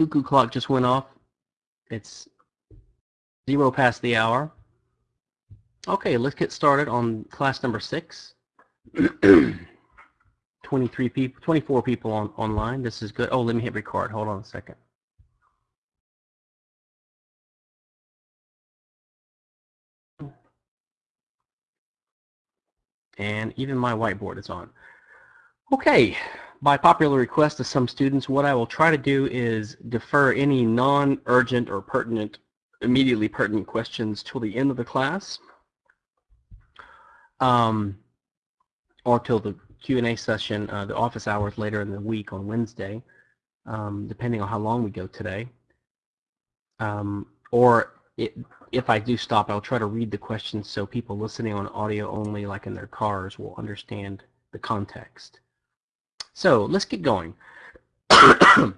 cuckoo clock just went off. It's zero past the hour. Okay, let's get started on class number six. 23 people, 24 people on online. This is good. Oh, let me hit record. Hold on a second. And even my whiteboard is on. Okay, by popular request of some students, what I will try to do is defer any non-urgent or pertinent, immediately pertinent questions till the end of the class. Um, or till the Q&A session, uh, the office hours later in the week on Wednesday, um, depending on how long we go today. Um, or it, if I do stop, I'll try to read the questions so people listening on audio only, like in their cars, will understand the context. So let's get going. Today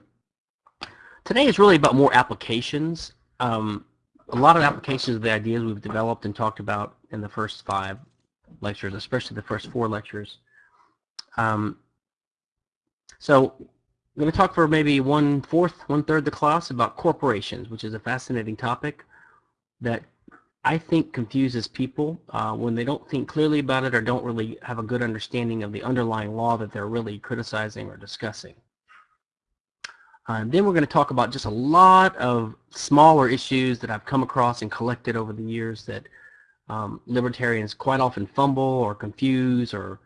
is really about more applications. Um, a lot of applications of the ideas we've developed and talked about in the first five lectures, especially the first four lectures. Um, so I'm going to talk for maybe one fourth, one third the class about corporations, which is a fascinating topic that I think confuses people uh, when they don't think clearly about it or don't really have a good understanding of the underlying law that they're really criticizing or discussing. Uh, then we're going to talk about just a lot of smaller issues that I've come across and collected over the years that um, libertarians quite often fumble or confuse or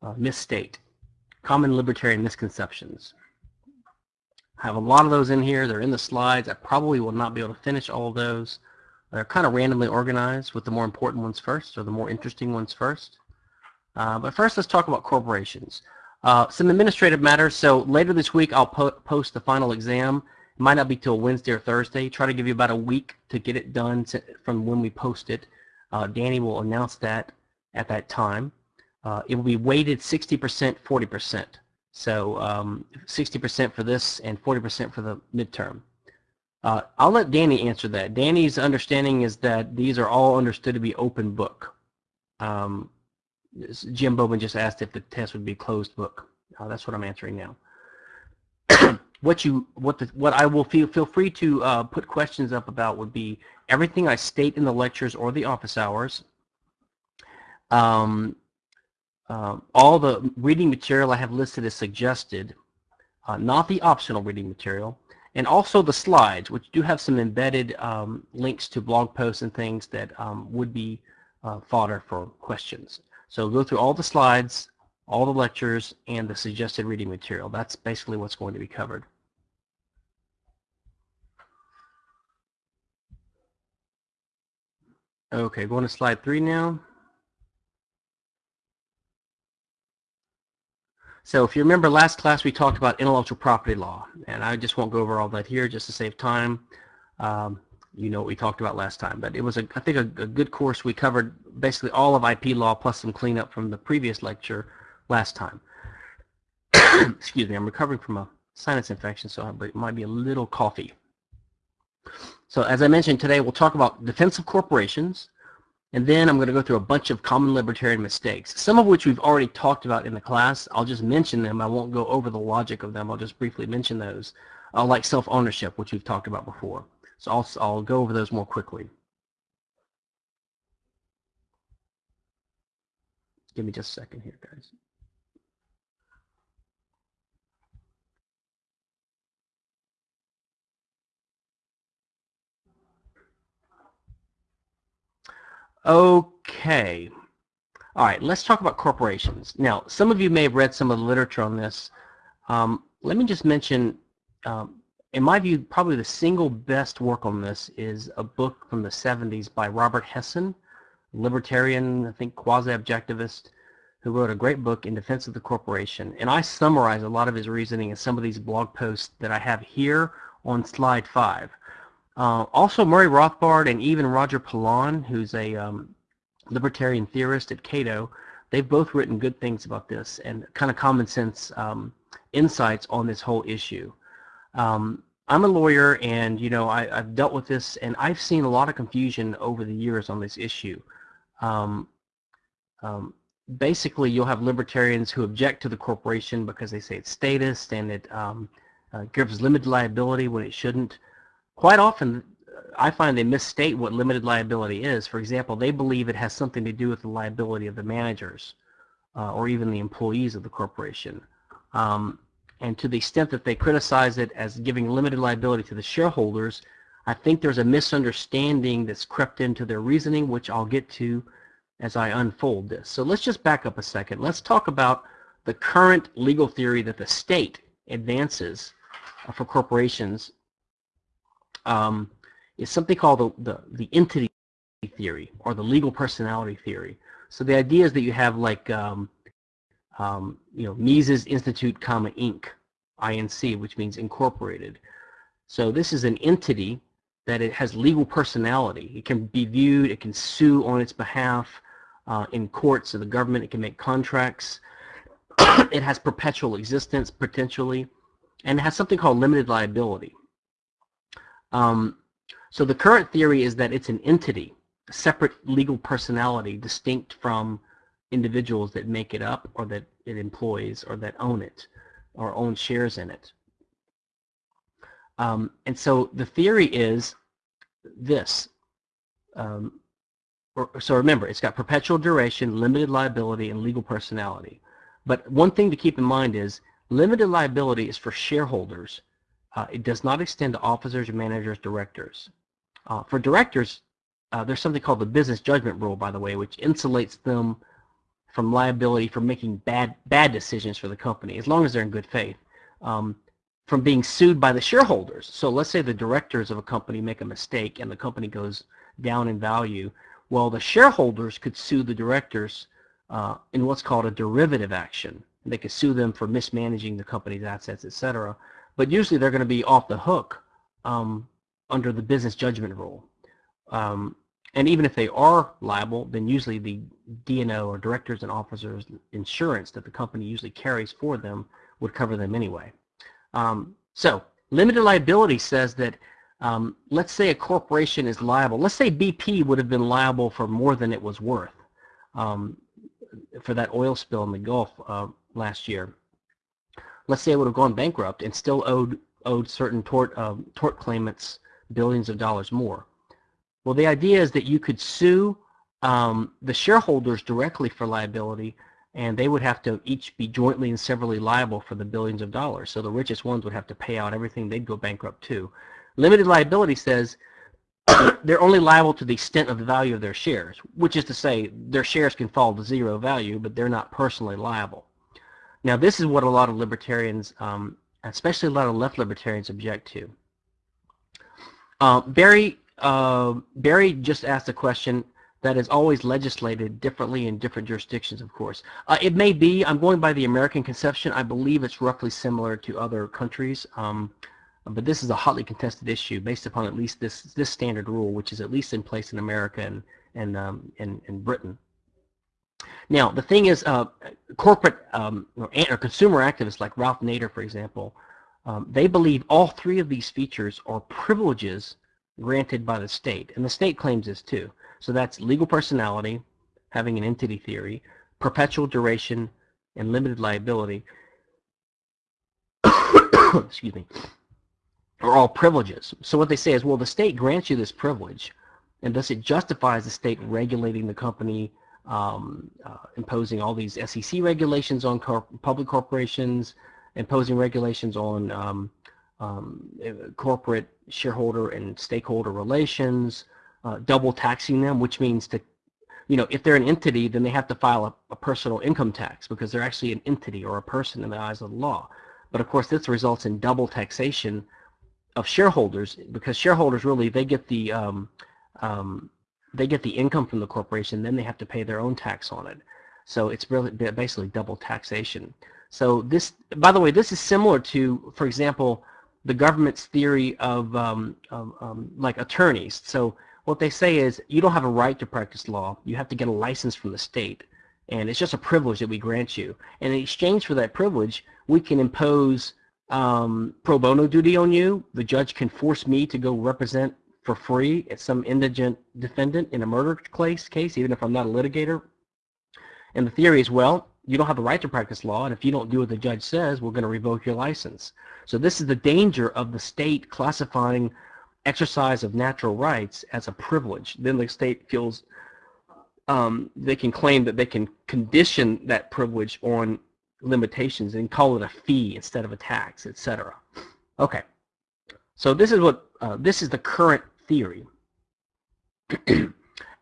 uh, misstate. Common libertarian misconceptions. I have a lot of those in here. They're in the slides. I probably will not be able to finish all of those. They're kind of randomly organized with the more important ones first or the more interesting ones first. Uh, but first let's talk about corporations. Uh, some administrative matters. So later this week I'll po post the final exam. It might not be till Wednesday or Thursday. Try to give you about a week to get it done from when we post it. Uh, Danny will announce that at that time. Uh, it will be weighted 60%, 40%. So 60% um, for this and 40% for the midterm. Uh, I'll let Danny answer that. Danny's understanding is that these are all understood to be open book. Um, Jim Bowman just asked if the test would be closed book. Uh, that's what I'm answering now. what you, what the, what I will feel feel free to uh, put questions up about would be everything I state in the lectures or the office hours. Um, uh, all the reading material I have listed as suggested, uh, not the optional reading material and also the slides, which do have some embedded um, links to blog posts and things that um, would be uh, fodder for questions. So go through all the slides, all the lectures, and the suggested reading material. That's basically what's going to be covered. Okay, going to slide three now. So if you remember last class we talked about intellectual property law and I just won't go over all that here just to save time. Um, you know what we talked about last time but it was a, I think a, a good course we covered basically all of IP law plus some cleanup from the previous lecture last time. Excuse me I'm recovering from a sinus infection so it might be a little coffee. So as I mentioned today we'll talk about defensive corporations and then I'm going to go through a bunch of common libertarian mistakes, some of which we've already talked about in the class. I'll just mention them. I won't go over the logic of them. I'll just briefly mention those, uh, like self-ownership, which we've talked about before. So I'll, I'll go over those more quickly. Give me just a second here, guys. Okay. All right, let's talk about corporations. Now, some of you may have read some of the literature on this. Um, let me just mention, um, in my view, probably the single best work on this is a book from the 70s by Robert Hessen, libertarian, I think quasi-objectivist, who wrote a great book in defense of the corporation. And I summarize a lot of his reasoning in some of these blog posts that I have here on slide 5. Uh, also, Murray Rothbard and even Roger Pilon, who's a um, libertarian theorist at Cato, they've both written good things about this and kind of common sense um, insights on this whole issue. Um, I'm a lawyer and you know I, have dealt with this and I've seen a lot of confusion over the years on this issue. Um, um, basically you'll have libertarians who object to the corporation because they say it's statist and it um, uh, gives limited liability when it shouldn't. Quite often, I find they misstate what limited liability is. For example, they believe it has something to do with the liability of the managers uh, or even the employees of the corporation. Um, and to the extent that they criticize it as giving limited liability to the shareholders, I think there's a misunderstanding that's crept into their reasoning, which I'll get to as I unfold this. So let's just back up a second. Let's talk about the current legal theory that the state advances uh, for corporations um, is something called the, the, the, entity theory or the legal personality theory. So the idea is that you have like, um, um, you know, Mises Institute, comma, Inc., INC, which means incorporated. So this is an entity that it has legal personality. It can be viewed, it can sue on its behalf uh, in courts of the government, it can make contracts, it has perpetual existence potentially, and it has something called limited liability. Um, so the current theory is that it's an entity, a separate legal personality distinct from individuals that make it up or that it employs or that own it or own shares in it. Um, and so the theory is this. Um, or, so remember, it's got perpetual duration, limited liability, and legal personality. But one thing to keep in mind is limited liability is for shareholders. Uh, it does not extend to officers, managers, directors. Uh, for directors, uh, there's something called the business judgment rule, by the way, which insulates them from liability for making bad bad decisions for the company, as long as they're in good faith, um, from being sued by the shareholders. So let's say the directors of a company make a mistake and the company goes down in value. Well, the shareholders could sue the directors uh, in what's called a derivative action. They could sue them for mismanaging the company's assets, etc. But usually they're going to be off the hook um, under the business judgment rule. Um, and even if they are liable, then usually the D&O or directors and officers insurance that the company usually carries for them would cover them anyway. Um, so limited liability says that um, let's say a corporation is liable. Let's say BP would have been liable for more than it was worth um, for that oil spill in the Gulf uh, last year. Let's say it would have gone bankrupt and still owed owed certain tort uh, tort claimants billions of dollars more. Well, the idea is that you could sue um, the shareholders directly for liability, and they would have to each be jointly and severally liable for the billions of dollars. So the richest ones would have to pay out everything. They'd go bankrupt too. Limited liability says they're only liable to the extent of the value of their shares, which is to say their shares can fall to zero value, but they're not personally liable. Now, this is what a lot of libertarians, um, especially a lot of left libertarians, object to. Uh, Barry, uh, Barry just asked a question that is always legislated differently in different jurisdictions, of course. Uh, it may be, I'm going by the American conception, I believe it's roughly similar to other countries, um, but this is a hotly contested issue based upon at least this, this standard rule, which is at least in place in America and, and, um, and, and Britain. Now, the thing is, uh, corporate um, or, or, consumer activists like Ralph Nader, for example, um, they believe all three of these features are privileges granted by the state, and the state claims this too. So that's legal personality, having an entity theory, perpetual duration, and limited liability. Excuse me. Are all privileges. So what they say is, well, the state grants you this privilege, and thus it justifies the state regulating the company, um, uh, imposing all these SEC regulations on public corporations, imposing regulations on um, um, corporate shareholder and stakeholder relations, uh, double taxing them, which means to, you know, if they're an entity, then they have to file a, a, personal income tax because they're actually an entity or a person in the eyes of the law. But of course, this results in double taxation of shareholders because shareholders really they get the um, um, they get the income from the corporation, then they have to pay their own tax on it. So it's really basically double taxation. So this, by the way, this is similar to, for example, the government's theory of, um, of um, like attorneys. So what they say is you don't have a right to practice law. You have to get a license from the state. And it's just a privilege that we grant you. And in exchange for that privilege, we can impose um, pro bono duty on you. The judge can force me to go represent for free at some indigent defendant in a murder case, case even if I'm not a litigator. And the theory is, well, you don't have the right to practice law, and if you don't do what the judge says, we're going to revoke your license. So this is the danger of the state classifying exercise of natural rights as a privilege. Then the state feels um, they can claim that they can condition that privilege on limitations and call it a fee instead of a tax, etc. Okay, so this is what uh, this is the current theory.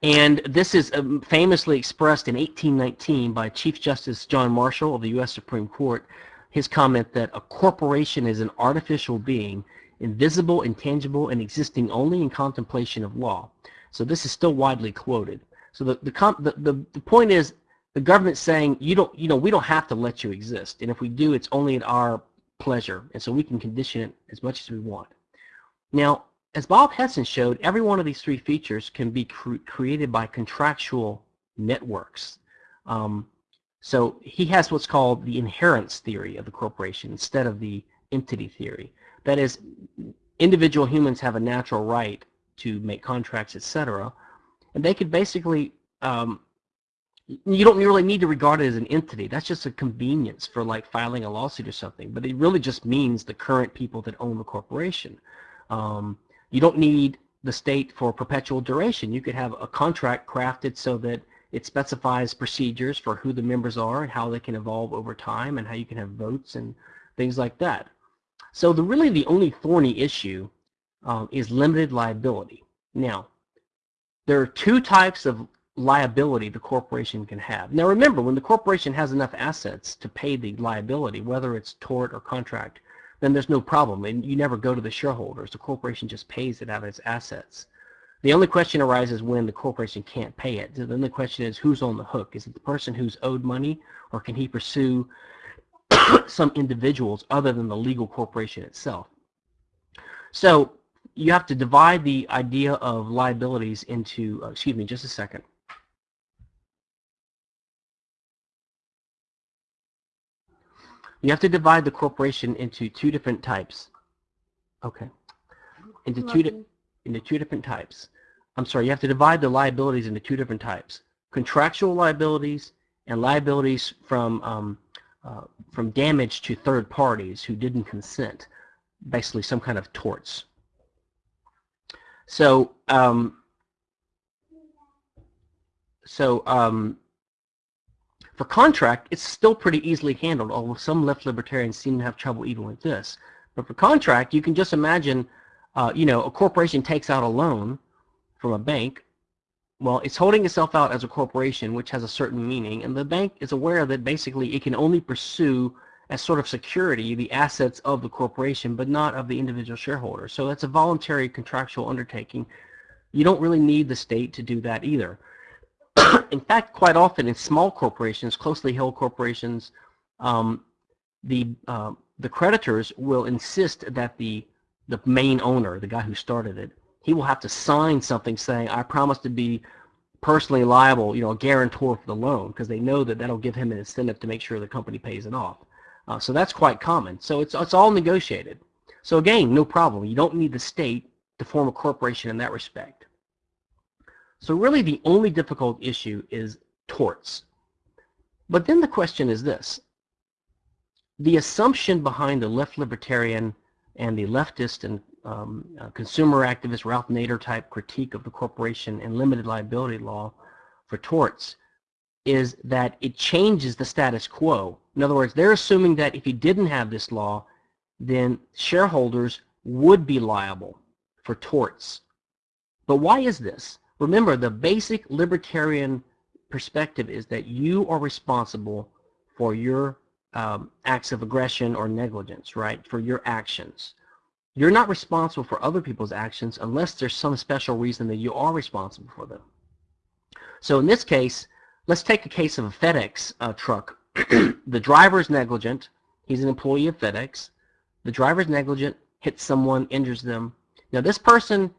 And this is um, famously expressed in 1819 by Chief Justice John Marshall of the U.S. Supreme Court, his comment that a corporation is an artificial being, invisible, intangible, and existing only in contemplation of law. So this is still widely quoted. So the, the, the, the, the point is the government's saying you don't you know we don't have to let you exist and if we do it's only at our pleasure and so we can condition it as much as we want now as Bob Hessen showed, every one of these three features can be cre created by contractual networks. Um, so he has what's called the inherence theory of the corporation instead of the entity theory. That is, individual humans have a natural right to make contracts, etc. And they could basically, um, you don't really need to regard it as an entity. That's just a convenience for like filing a lawsuit or something. But it really just means the current people that own the corporation. Um, you don't need the state for perpetual duration. You could have a contract crafted so that it specifies procedures for who the members are and how they can evolve over time and how you can have votes and things like that. So the really the only thorny issue um, is limited liability. Now, there are two types of liability the corporation can have. Now remember, when the corporation has enough assets to pay the liability, whether it's tort or contract, then there's no problem. And you never go to the shareholders. The corporation just pays it out of its assets. The only question arises when the corporation can't pay it. Then the question is who's on the hook? Is it the person who's owed money or can he pursue some individuals other than the legal corporation itself? So you have to divide the idea of liabilities into, uh, excuse me, just a second. You have to divide the corporation into two different types. Okay. Into two, into two different types. I'm sorry, you have to divide the liabilities into two different types. Contractual liabilities and liabilities from, um, uh, from damage to third parties who didn't consent. Basically some kind of torts. So, um, so um, for contract, it's still pretty easily handled, although some left libertarians seem to have trouble even with this. But for contract, you can just imagine, uh, you know, a corporation takes out a loan from a bank. Well, it's holding itself out as a corporation, which has a certain meaning, and the bank is aware that basically it can only pursue as sort of security the assets of the corporation, but not of the individual shareholder. So that's a voluntary contractual undertaking. You don't really need the state to do that either. in fact, quite often in small corporations, closely held corporations, um, the uh, the creditors will insist that the the main owner, the guy who started it, he will have to sign something saying, "I promise to be personally liable, you know, a guarantor for the loan," because they know that that'll give him an incentive to make sure the company pays it off. Uh, so that's quite common. So it's it's all negotiated. So again, no problem. You don't need the state to form a corporation in that respect. So really the only difficult issue is torts. But then the question is this. The assumption behind the left libertarian and the leftist and um, uh, consumer activist Ralph Nader type critique of the corporation and limited liability law for torts is that it changes the status quo. In other words, they're assuming that if you didn't have this law, then shareholders would be liable for torts. But why is this? Remember, the basic libertarian perspective is that you are responsible for your um, acts of aggression or negligence, right, for your actions. You're not responsible for other people's actions unless there's some special reason that you are responsible for them. So in this case, let's take a case of a FedEx uh, truck. the driver is negligent. He's an employee of FedEx. The driver is negligent, hits someone, injures them. Now this person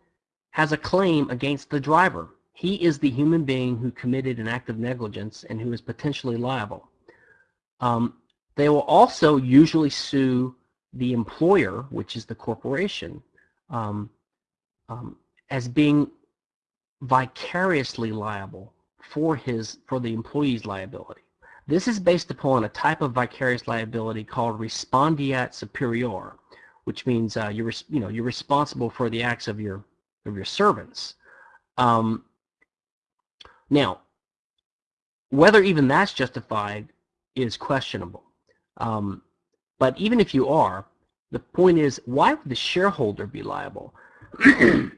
has a claim against the driver. He is the human being who committed an act of negligence and who is potentially liable. Um, they will also usually sue the employer, which is the corporation, um, um, as being vicariously liable for his for the employee's liability. This is based upon a type of vicarious liability called respondeat superior, which means uh, you're you know you're responsible for the acts of your of your servants. Um, now, whether even that's justified is questionable. Um, but even if you are, the point is, why would the shareholder be liable?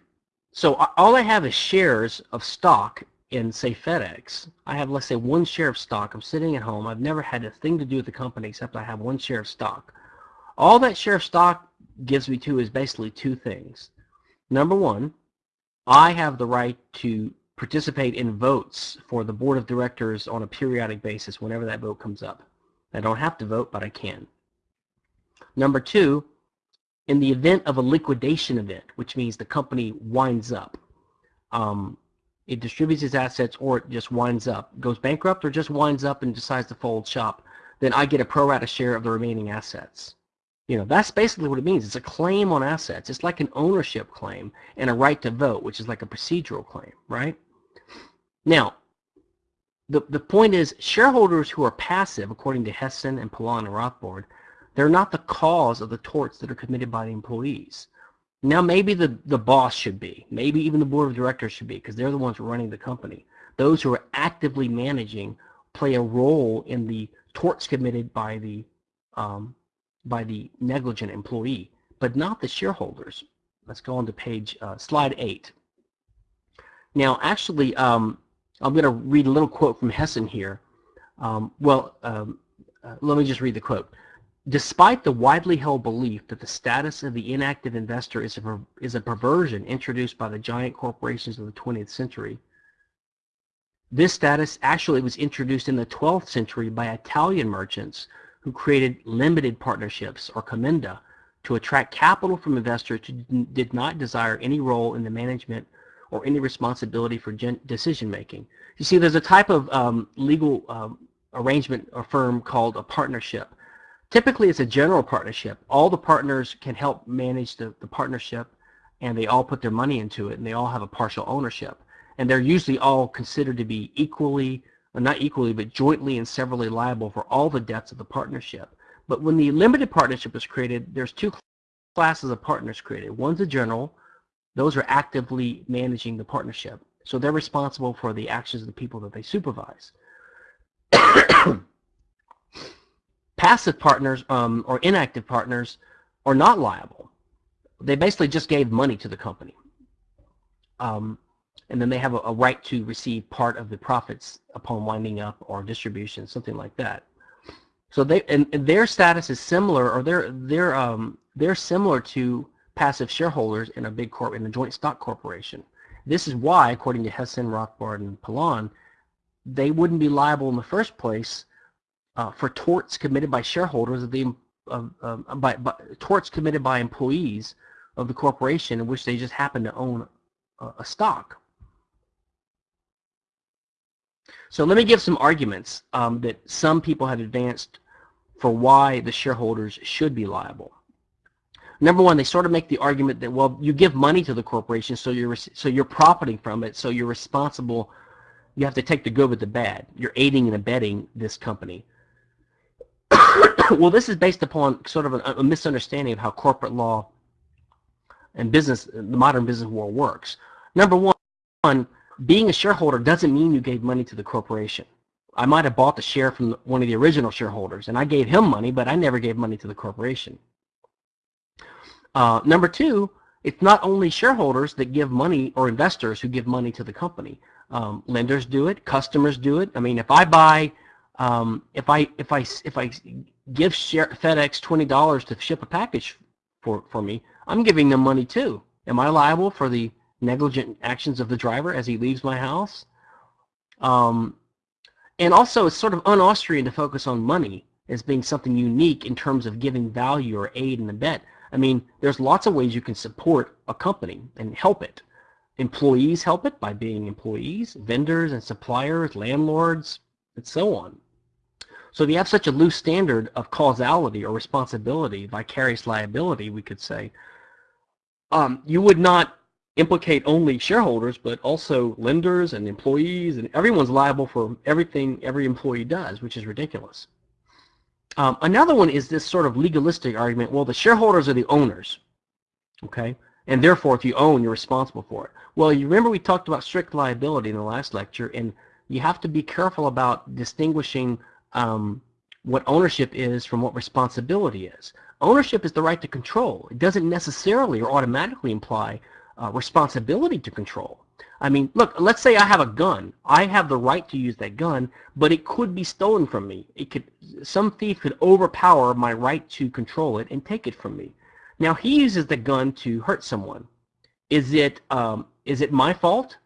so all I have is shares of stock in, say, FedEx. I have, let's say, one share of stock. I'm sitting at home. I've never had a thing to do with the company except I have one share of stock. All that share of stock gives me to is basically two things. Number one, I have the right to participate in votes for the board of directors on a periodic basis whenever that vote comes up. I don't have to vote, but I can. Number two, in the event of a liquidation event, which means the company winds up, um, it distributes its assets or it just winds up, goes bankrupt or just winds up and decides to fold shop, then I get a pro rata share of the remaining assets. You know, that's basically what it means. It's a claim on assets. It's like an ownership claim and a right to vote, which is like a procedural claim, right? Now, the, the point is shareholders who are passive, according to Hessen and Pilon and Rothbard, they're not the cause of the torts that are committed by the employees. Now maybe the, the boss should be, maybe even the board of directors should be, because they're the ones running the company. Those who are actively managing play a role in the torts committed by the um, by the negligent employee, but not the shareholders. Let's go on to page uh, slide eight. Now, actually, um, I'm going to read a little quote from Hessen here. Um, well, um, uh, let me just read the quote. Despite the widely held belief that the status of the inactive investor is a, is a perversion introduced by the giant corporations of the 20th century, this status actually was introduced in the 12th century by Italian merchants who created limited partnerships, or commenda, to attract capital from investors who did not desire any role in the management or any responsibility for decision making. You see, there's a type of um, legal um, arrangement or firm called a partnership. Typically, it's a general partnership. All the partners can help manage the, the partnership, and they all put their money into it, and they all have a partial ownership. And they're usually all considered to be equally not equally, but jointly and severally liable for all the debts of the partnership. But when the limited partnership is created, there's two classes of partners created. One's a general. Those are actively managing the partnership. So they're responsible for the actions of the people that they supervise. Passive partners um, or inactive partners are not liable. They basically just gave money to the company. Um, and then they have a, a, right to receive part of the profits upon winding up or distribution, something like that. So they and, and their status is similar, or they're they're um they're similar to passive shareholders in a big corp in a joint stock corporation. This is why, according to Hessen, Rothbard, and Pilon, they wouldn't be liable in the first place uh, for torts committed by shareholders of the uh, by, by torts committed by employees of the corporation in which they just happen to own a, a stock. So let me give some arguments um, that some people have advanced for why the shareholders should be liable. Number one, they sort of make the argument that well, you give money to the corporation, so you're so you're profiting from it, so you're responsible. You have to take the good with the bad. You're aiding and abetting this company. well, this is based upon sort of a, a misunderstanding of how corporate law and business, the modern business world works. Number one, being a shareholder doesn't mean you gave money to the corporation. I might have bought the share from one of the original shareholders, and I gave him money, but I never gave money to the corporation. Uh, number two, it's not only shareholders that give money or investors who give money to the company. Um, lenders do it, customers do it. I mean, if I buy, um, if I if I if I give FedEx twenty dollars to ship a package for for me, I'm giving them money too. Am I liable for the negligent actions of the driver as he leaves my house. Um, and also, it's sort of un-Austrian to focus on money as being something unique in terms of giving value or aid in and abet. I mean, there's lots of ways you can support a company and help it. Employees help it by being employees, vendors and suppliers, landlords, and so on. So if you have such a loose standard of causality or responsibility, vicarious liability, we could say, um, you would not implicate only shareholders, but also lenders and employees, and everyone's liable for everything every employee does, which is ridiculous. Um, another one is this sort of legalistic argument, well, the shareholders are the owners, okay? And therefore, if you own, you're responsible for it. Well, you remember we talked about strict liability in the last lecture, and you have to be careful about distinguishing um, what ownership is from what responsibility is. Ownership is the right to control. It doesn't necessarily or automatically imply uh, responsibility to control. I mean, look, let's say I have a gun. I have the right to use that gun, but it could be stolen from me. It could, some thief could overpower my right to control it and take it from me. Now he uses the gun to hurt someone. Is it, um, is it my fault?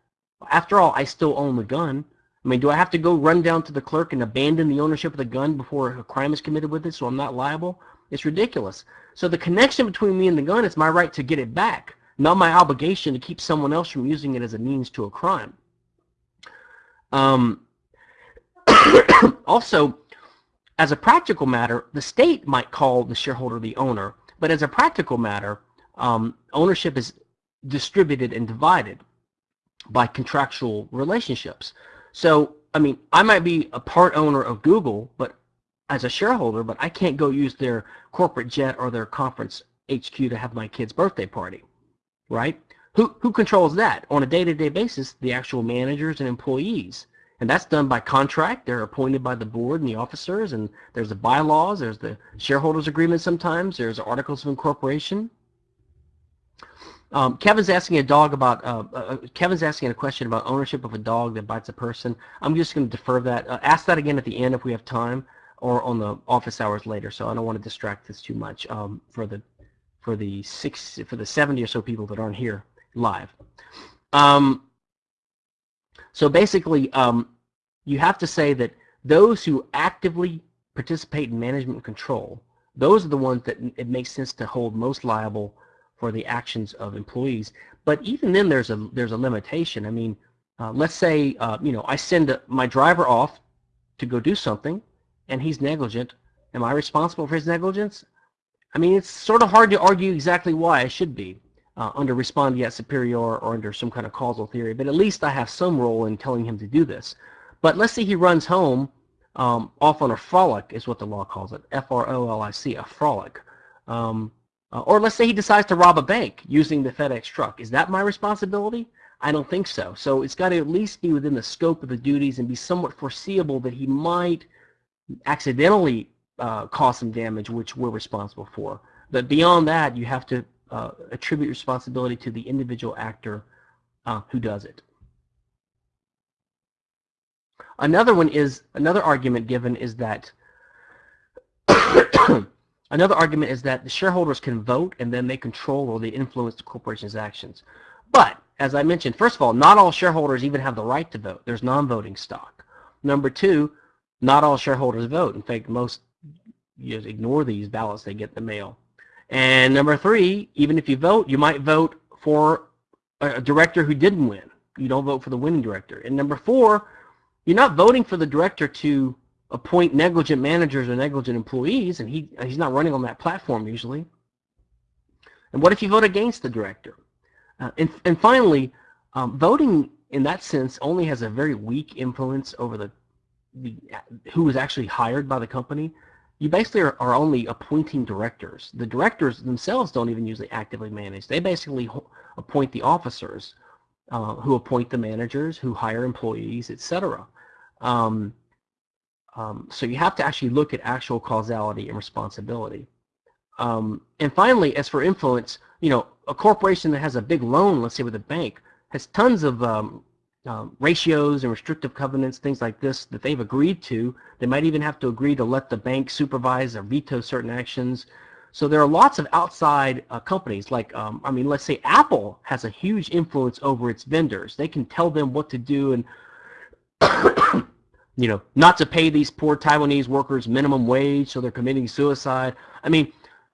After all, I still own the gun. I mean, do I have to go run down to the clerk and abandon the ownership of the gun before a crime is committed with it so I'm not liable? It's ridiculous. So the connection between me and the gun is my right to get it back not my obligation to keep someone else from using it as a means to a crime. Um, also, as a practical matter, the state might call the shareholder the owner, but as a practical matter, um, ownership is distributed and divided by contractual relationships. So, I mean, I might be a part owner of Google, but as a shareholder, but I can't go use their corporate jet or their conference HQ to have my kid's birthday party right? Who, who controls that? On a day-to-day -day basis, the actual managers and employees. And that's done by contract. They're appointed by the board and the officers, and there's the bylaws, there's the shareholders agreement sometimes, there's articles of incorporation. Um, Kevin's asking a dog about, uh, uh, uh, Kevin's asking a question about ownership of a dog that bites a person. I'm just going to defer that. Uh, ask that again at the end if we have time, or on the office hours later, so I don't want to distract this too much um, for the for the six for the 70 or so people that aren't here live. Um, so basically, um, you have to say that those who actively participate in management control, those are the ones that it makes sense to hold most liable for the actions of employees. But even then, there's a there's a limitation. I mean, uh, let's say uh, you know I send a, my driver off to go do something, and he's negligent. Am I responsible for his negligence? I mean, it's sort of hard to argue exactly why I should be uh, under respondeat superior or under some kind of causal theory, but at least I have some role in telling him to do this. But let's say he runs home um, off on a frolic is what the law calls it, F-R-O-L-I-C, a frolic. Um, uh, or let's say he decides to rob a bank using the FedEx truck. Is that my responsibility? I don't think so. So it's got to at least be within the scope of the duties and be somewhat foreseeable that he might accidentally uh, cause some damage, which we're responsible for. But beyond that, you have to uh, attribute responsibility to the individual actor uh, who does it. Another one is, another argument given is that, another argument is that the shareholders can vote and then they control or they influence the corporation's actions. But, as I mentioned, first of all, not all shareholders even have the right to vote. There's non-voting stock. Number two, not all shareholders vote. In fact, most just ignore these ballots they get in the mail. And number three, even if you vote, you might vote for a director who didn't win. You don't vote for the winning director. And number four, you're not voting for the director to appoint negligent managers or negligent employees, and he he's not running on that platform usually. And what if you vote against the director? Uh, and, and finally, um, voting in that sense only has a very weak influence over the, the who is actually hired by the company you basically are, are, only appointing directors. The directors themselves don't even usually actively manage. They basically appoint the officers uh, who appoint the managers, who hire employees, etc. Um, um, so you have to actually look at actual causality and responsibility. Um, and finally, as for influence, you know, a corporation that has a big loan, let's say with a bank, has tons of um, ratios and restrictive covenants, things like this that they've agreed to. They might even have to agree to let the bank supervise or veto certain actions. So there are lots of outside uh, companies like, um, I mean, let's say Apple has a huge influence over its vendors. They can tell them what to do and, you know, not to pay these poor Taiwanese workers minimum wage so they're committing suicide. I mean,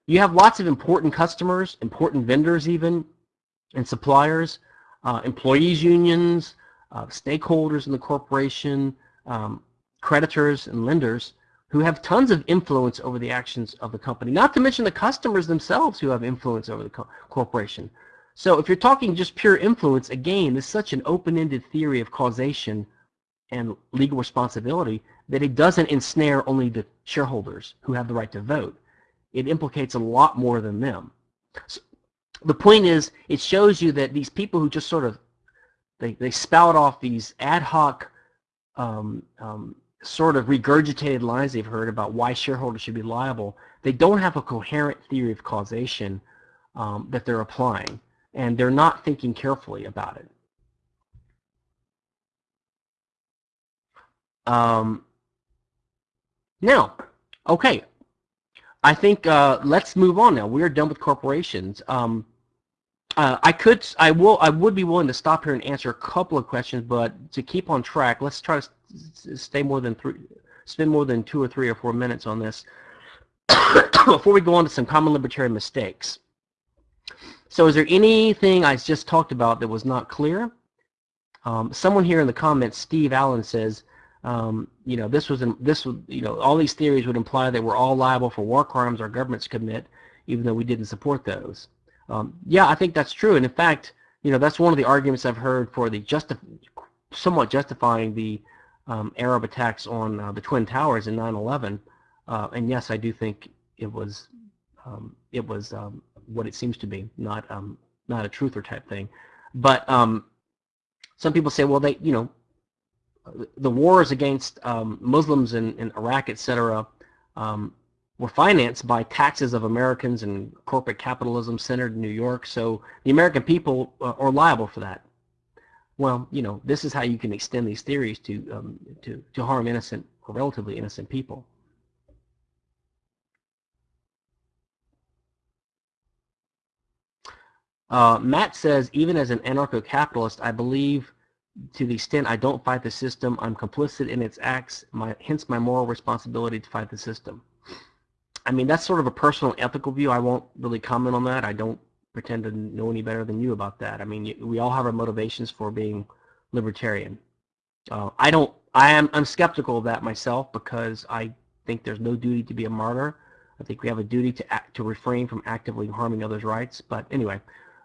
you have lots of important customers, important vendors even, and suppliers, uh, employees unions, uh, stakeholders in the corporation, um, creditors and lenders who have tons of influence over the actions of the company, not to mention the customers themselves who have influence over the co corporation. So if you're talking just pure influence, again, it's such an open-ended theory of causation and legal responsibility that it doesn't ensnare only the shareholders who have the right to vote. It implicates a lot more than them. So the point is, it shows you that these people who just sort of they, they spout off these ad hoc um, um, sort of regurgitated lines they've heard about why shareholders should be liable, they don't have a coherent theory of causation um, that they're applying, and they're not thinking carefully about it. Um, now, okay, I think uh, let's move on now. We're done with corporations. Um, uh, I could, I will, I would be willing to stop here and answer a couple of questions, but to keep on track, let's try to stay more than three, spend more than two or three or four minutes on this before we go on to some common libertarian mistakes. So is there anything I just talked about that was not clear? Um, someone here in the comments, Steve Allen says, um, you know, this was this you know all these theories would imply that we're all liable for war crimes our governments commit, even though we didn't support those. Um, yeah, I think that's true, and in fact, you know, that's one of the arguments I've heard for the justi somewhat justifying the um, Arab attacks on uh, the Twin Towers in 9/11. Uh, and yes, I do think it was um, it was um, what it seems to be, not um, not a truther type thing. But um, some people say, well, they you know the wars against Muslims in, in, Iraq, etc., um, were financed by taxes of Americans and corporate capitalism centered in New York. So the American people uh, are liable for that. Well, you know, this is how you can extend these theories to um, to to harm innocent or relatively innocent people. Uh, Matt says, even as an anarcho-capitalist, I believe to the extent I don't fight the system, I'm complicit in its acts, my, hence my moral responsibility to fight the system. I mean, that's sort of a personal ethical view. I won't really comment on that. I don't pretend to know any better than you about that. I mean, we all have our motivations for being libertarian. Uh, I don't, I am, I'm skeptical of that myself because I think there's no duty to be a martyr. I think we have a duty to act, to refrain from actively harming others' rights. But anyway,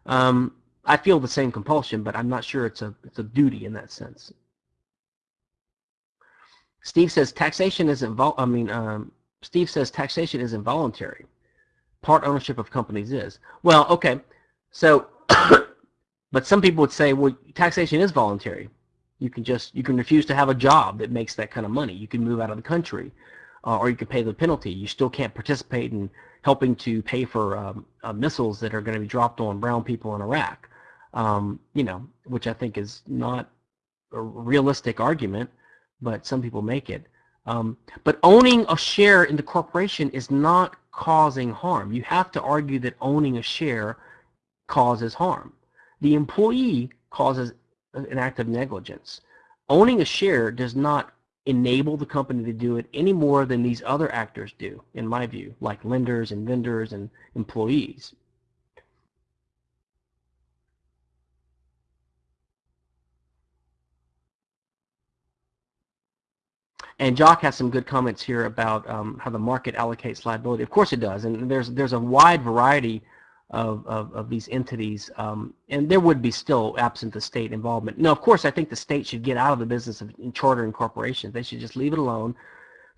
um, I feel the same compulsion, but I'm not sure it's a it's a duty in that sense. Steve says taxation isn't I mean um, Steve says taxation is involuntary. Part ownership of companies is. Well, okay. So but some people would say well taxation is voluntary. You can just you can refuse to have a job that makes that kind of money. You can move out of the country. Uh, or you can pay the penalty. You still can't participate in helping to pay for um, uh, missiles that are going to be dropped on brown people in Iraq um, you know, which I think is not a realistic argument, but some people make it. Um, but owning a share in the corporation is not causing harm. You have to argue that owning a share causes harm. The employee causes an act of negligence. Owning a share does not enable the company to do it any more than these other actors do, in my view, like lenders and vendors and employees. And Jock has some good comments here about um, how the market allocates liability. Of course it does, and there's there's a wide variety of, of, of these entities, um, and there would be still absent the state involvement. Now, of course, I think the state should get out of the business of chartering corporations. They should just leave it alone,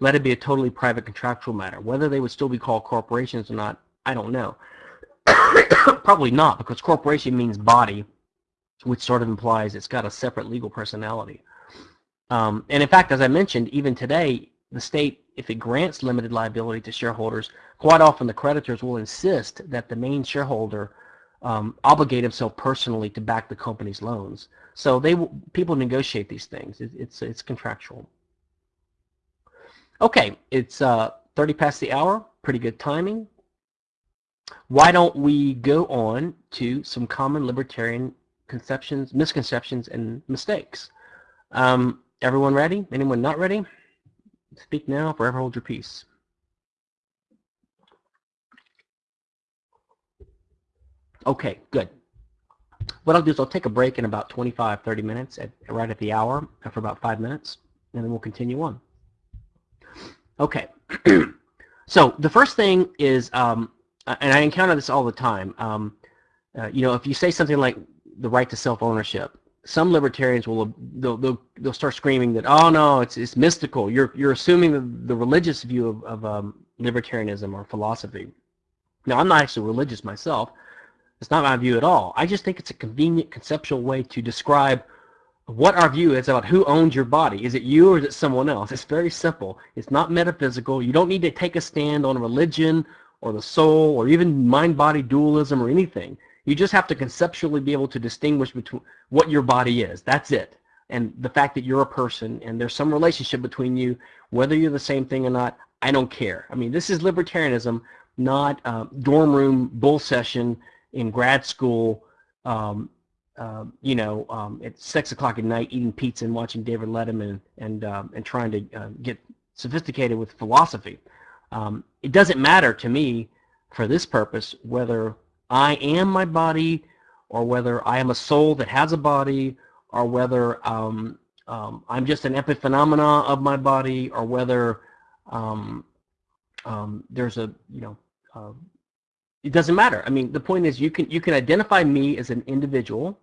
let it be a totally private contractual matter. Whether they would still be called corporations or not, I don't know. Probably not, because corporation means body, which sort of implies it's got a separate legal personality. Um, and in fact, as I mentioned, even today, the state, if it grants limited liability to shareholders, quite often the creditors will insist that the main shareholder um, obligate himself personally to back the company's loans. So they people negotiate these things. It, it's it's contractual. Okay, it's uh, 30 past the hour. Pretty good timing. Why don't we go on to some common libertarian conceptions, misconceptions, and mistakes? Um, Everyone ready? Anyone not ready? Speak now, forever hold your peace. Okay, good. What I'll do is I'll take a break in about 25, 30 minutes, at, right at the hour, for about five minutes, and then we'll continue on. Okay, so the first thing is, um, and I encounter this all the time, um, Uh, you know, if you say something like the right to self-ownership, some libertarians will they'll, they'll they'll start screaming that oh no it's it's mystical. You're you're assuming the, the religious view of, of um, libertarianism or philosophy. Now i'm not actually religious myself. It's not my view at all. I just think it's a convenient conceptual way to describe what our view is about who owns your body. Is it you or is it someone else? It's very simple. It's not metaphysical. You don't need to take a stand on religion or the soul or even mind-body dualism or anything you just have to conceptually be able to distinguish between what your body is. That's it. And the fact that you're a person and there's some relationship between you, whether you're the same thing or not, I don't care. I mean, this is libertarianism, not uh, dorm room bull session in grad school, um, uh, you know, um, at 6 o'clock at night eating pizza and watching David Letterman and, um, and trying to uh, get sophisticated with philosophy. Um, it doesn't matter to me for this purpose whether I am my body, or whether I am a soul that has a body, or whether um, um, I'm just an epiphenomena of my body, or whether um, um there's a, you know, uh, it doesn't matter. I mean, the point is you can you can identify me as an individual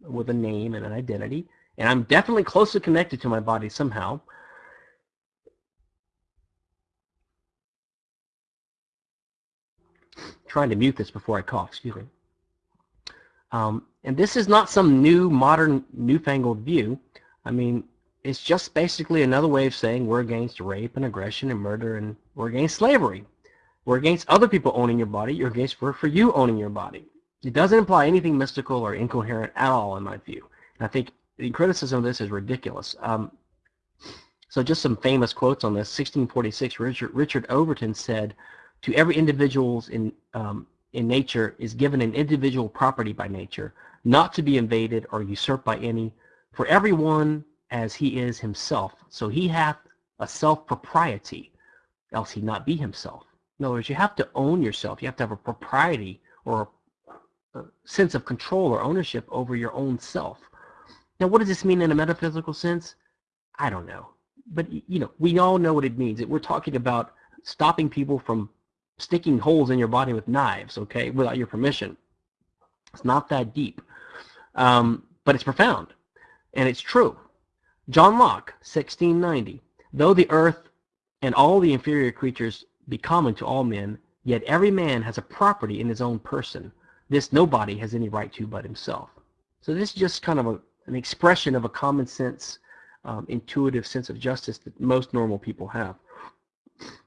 with a name and an identity, and I'm definitely closely connected to my body somehow. Trying to mute this before I cough, excuse me. Um, and this is not some new, modern, newfangled view. I mean, it's just basically another way of saying we're against rape and aggression and murder and we're against slavery. We're against other people owning your body. You're against we're for you owning your body. It doesn't imply anything mystical or incoherent at all, in my view. And I think the criticism of this is ridiculous. Um, so just some famous quotes on this. 1646, Richard, Richard Overton said, to every individual's in, um, in nature is given an individual property by nature, not to be invaded or usurped by any, for everyone as he is himself. So he hath a self-propriety, else he not be himself. In other words, you have to own yourself. You have to have a propriety or a sense of control or ownership over your own self. Now, what does this mean in a metaphysical sense? I don't know. But, you know, we all know what it means. We're talking about stopping people from sticking holes in your body with knives, okay, without your permission. It's not that deep. Um, but it's profound. And it's true. John Locke, 1690. Though the earth and all the inferior creatures be common to all men, yet every man has a property in his own person. This nobody has any right to but himself. So this is just kind of a, an expression of a common sense, um, intuitive sense of justice that most normal people have.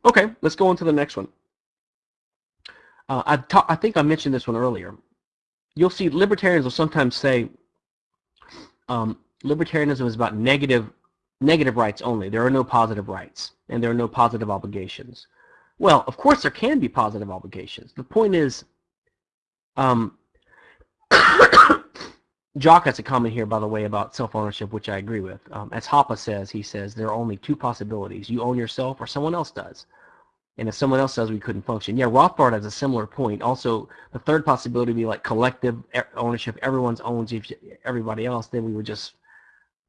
Okay, let's go on to the next one. Uh, I, ta- I think I mentioned this one earlier. You'll see libertarians will sometimes say um, libertarianism is about negative negative rights only. There are no positive rights, and there are no positive obligations. Well, of course there can be positive obligations. The point is, um, Jock has a comment here, by the way, about self-ownership, which I agree with. Um, as Hoppe says, he says there are only two possibilities. You own yourself or someone else does. And if someone else says we couldn't function, yeah, Rothbard has a similar point. Also, the third possibility would be like collective ownership. Everyone's owns everybody else. Then we would just,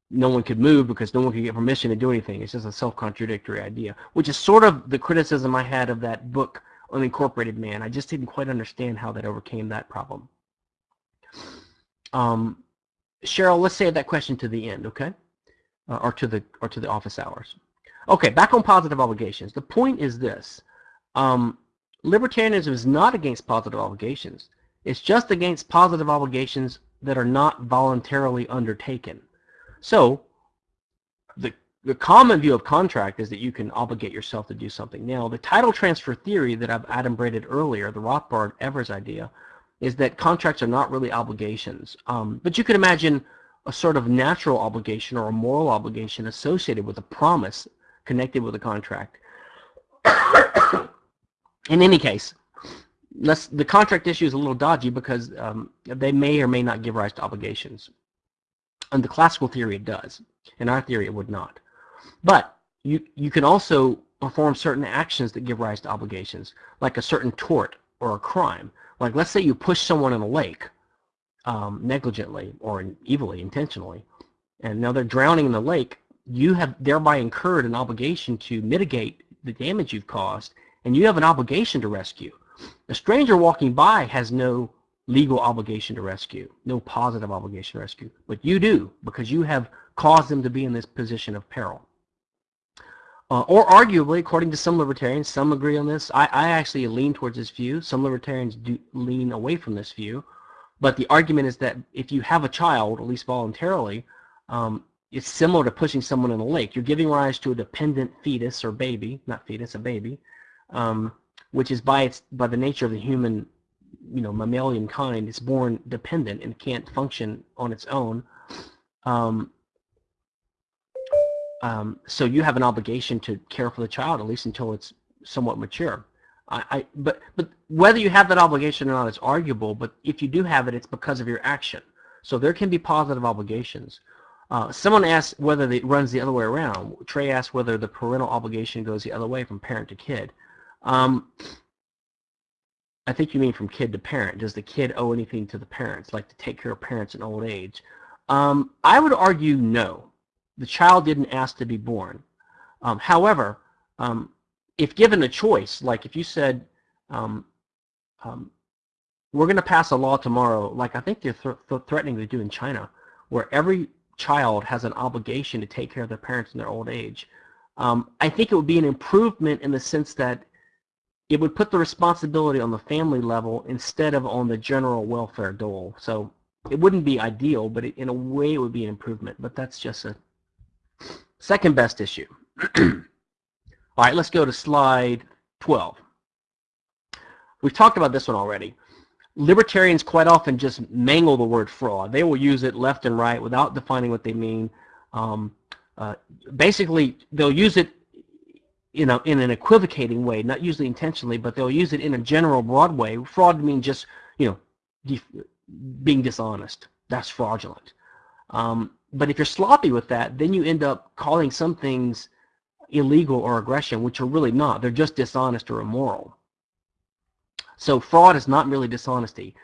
no one could move because no one could get permission to do anything. It's just a self-contradictory idea, which is sort of the criticism I had of that book, Unincorporated Man. I just didn't quite understand how that overcame that problem. Um, Cheryl, let's save that question to the end, okay? Uh, or to the or to the office hours. Okay, back on positive obligations. The point is this. Um, libertarianism is not against positive obligations. It's just against positive obligations that are not voluntarily undertaken. So, the, the common view of contract is that you can obligate yourself to do something. Now, the title transfer theory that I've adumbrated earlier, the Rothbard Evers idea, is that contracts are not really obligations. Um, but you could imagine a sort of natural obligation or a moral obligation associated with a promise connected with a contract. In any case, the contract issue is a little dodgy because um, they may or may not give rise to obligations. In the classical theory, it does. In our theory, it would not. But you, you can also perform certain actions that give rise to obligations, like a certain tort or a crime. Like let's say you push someone in a lake um, negligently or evilly, intentionally, and now they're drowning in the lake you have thereby incurred an obligation to mitigate the damage you've caused, and you have an obligation to rescue. A stranger walking by has no legal obligation to rescue, no positive obligation to rescue. But you do, because you have caused them to be in this position of peril. Uh, or arguably, according to some libertarians, some agree on this. I, I actually lean towards this view. Some libertarians do lean away from this view. But the argument is that if you have a child, at least voluntarily, um, it's similar to pushing someone in a lake. You're giving rise to a dependent fetus or baby, not fetus, a baby, um, which is by its by the nature of the human, you know, mammalian kind, it's born dependent and can't function on its own. Um, um, so you have an obligation to care for the child at least until it's somewhat mature. I, I, but but whether you have that obligation or not is arguable. But if you do have it, it's because of your action. So there can be positive obligations. Uh, someone asked whether it runs the other way around. Trey asked whether the parental obligation goes the other way from parent to kid. Um, I think you mean from kid to parent. Does the kid owe anything to the parents, like to take care of parents in old age? Um, I would argue no. The child didn't ask to be born. Um, however, um, if given a choice, like if you said, um, um, we're going to pass a law tomorrow, like I think they're th threatening to do in China, where every child has an obligation to take care of their parents in their old age. Um, I think it would be an improvement in the sense that it would put the responsibility on the family level instead of on the general welfare dole. So it wouldn't be ideal, but it, in a way it would be an improvement. But that's just a second best issue. All right, let's go to slide 12. We've talked about this one already. Libertarians quite often just mangle the word fraud. They will use it left and right without defining what they mean. Um, uh, basically, they'll use it you know, in an equivocating way, not usually intentionally, but they'll use it in a general broad way. Fraud means just, you know, being dishonest. That's fraudulent. Um, but if you're sloppy with that, then you end up calling some things illegal or aggression, which are really not. They're just dishonest or immoral. So fraud is not merely dishonesty.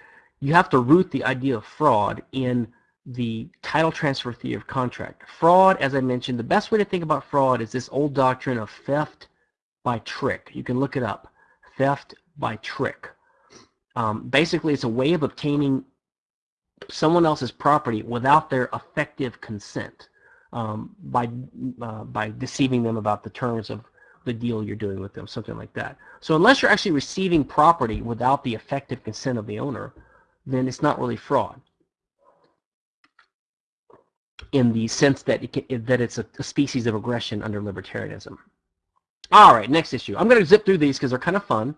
You have to root the idea of fraud in the title transfer theory of contract. Fraud, as I mentioned, the best way to think about fraud is this old doctrine of theft by trick. You can look it up. Theft by trick. Um, basically, it's a way of obtaining someone else's property without their effective consent um, by uh, by deceiving them about the terms of the deal you're doing with them, something like that. So unless you're actually receiving property without the effective consent of the owner, then it's not really fraud in the sense that it can, that it's a, a species of aggression under libertarianism. All right, next issue. I'm going to zip through these because they're kind of fun.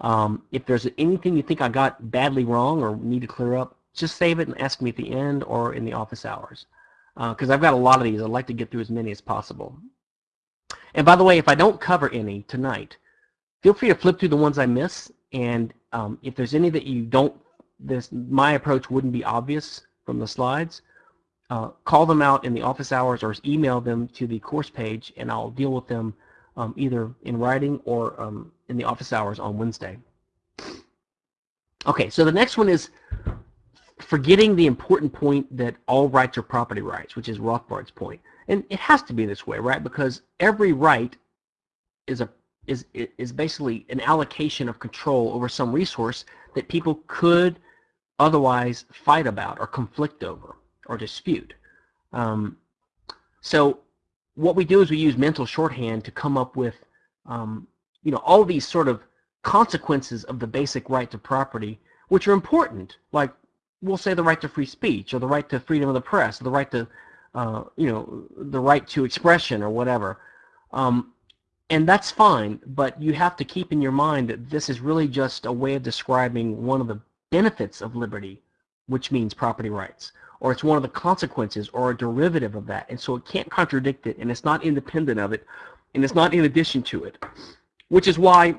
Um, if there's anything you think I got badly wrong or need to clear up, just save it and ask me at the end or in the office hours because uh, I've got a lot of these. I'd like to get through as many as possible. And by the way, if I don't cover any tonight, feel free to flip through the ones I miss. And um, if there's any that you don't, this my approach wouldn't be obvious from the slides, uh, call them out in the office hours or email them to the course page, and I'll deal with them um, either in writing or um, in the office hours on Wednesday. Okay, so the next one is forgetting the important point that all rights are property rights, which is Rothbard's point. And it has to be this way, right? Because every right is a is is basically an allocation of control over some resource that people could otherwise fight about or conflict over or dispute. Um, so what we do is we use mental shorthand to come up with um, you know all these sort of consequences of the basic right to property which are important like we'll say the right to free speech or the right to freedom of the press, or the right to, uh, you know, the right to expression or whatever. Um, and that's fine, but you have to keep in your mind that this is really just a way of describing one of the benefits of liberty, which means property rights, or it's one of the consequences or a derivative of that. And so it can't contradict it, and it's not independent of it, and it's not in addition to it, which is why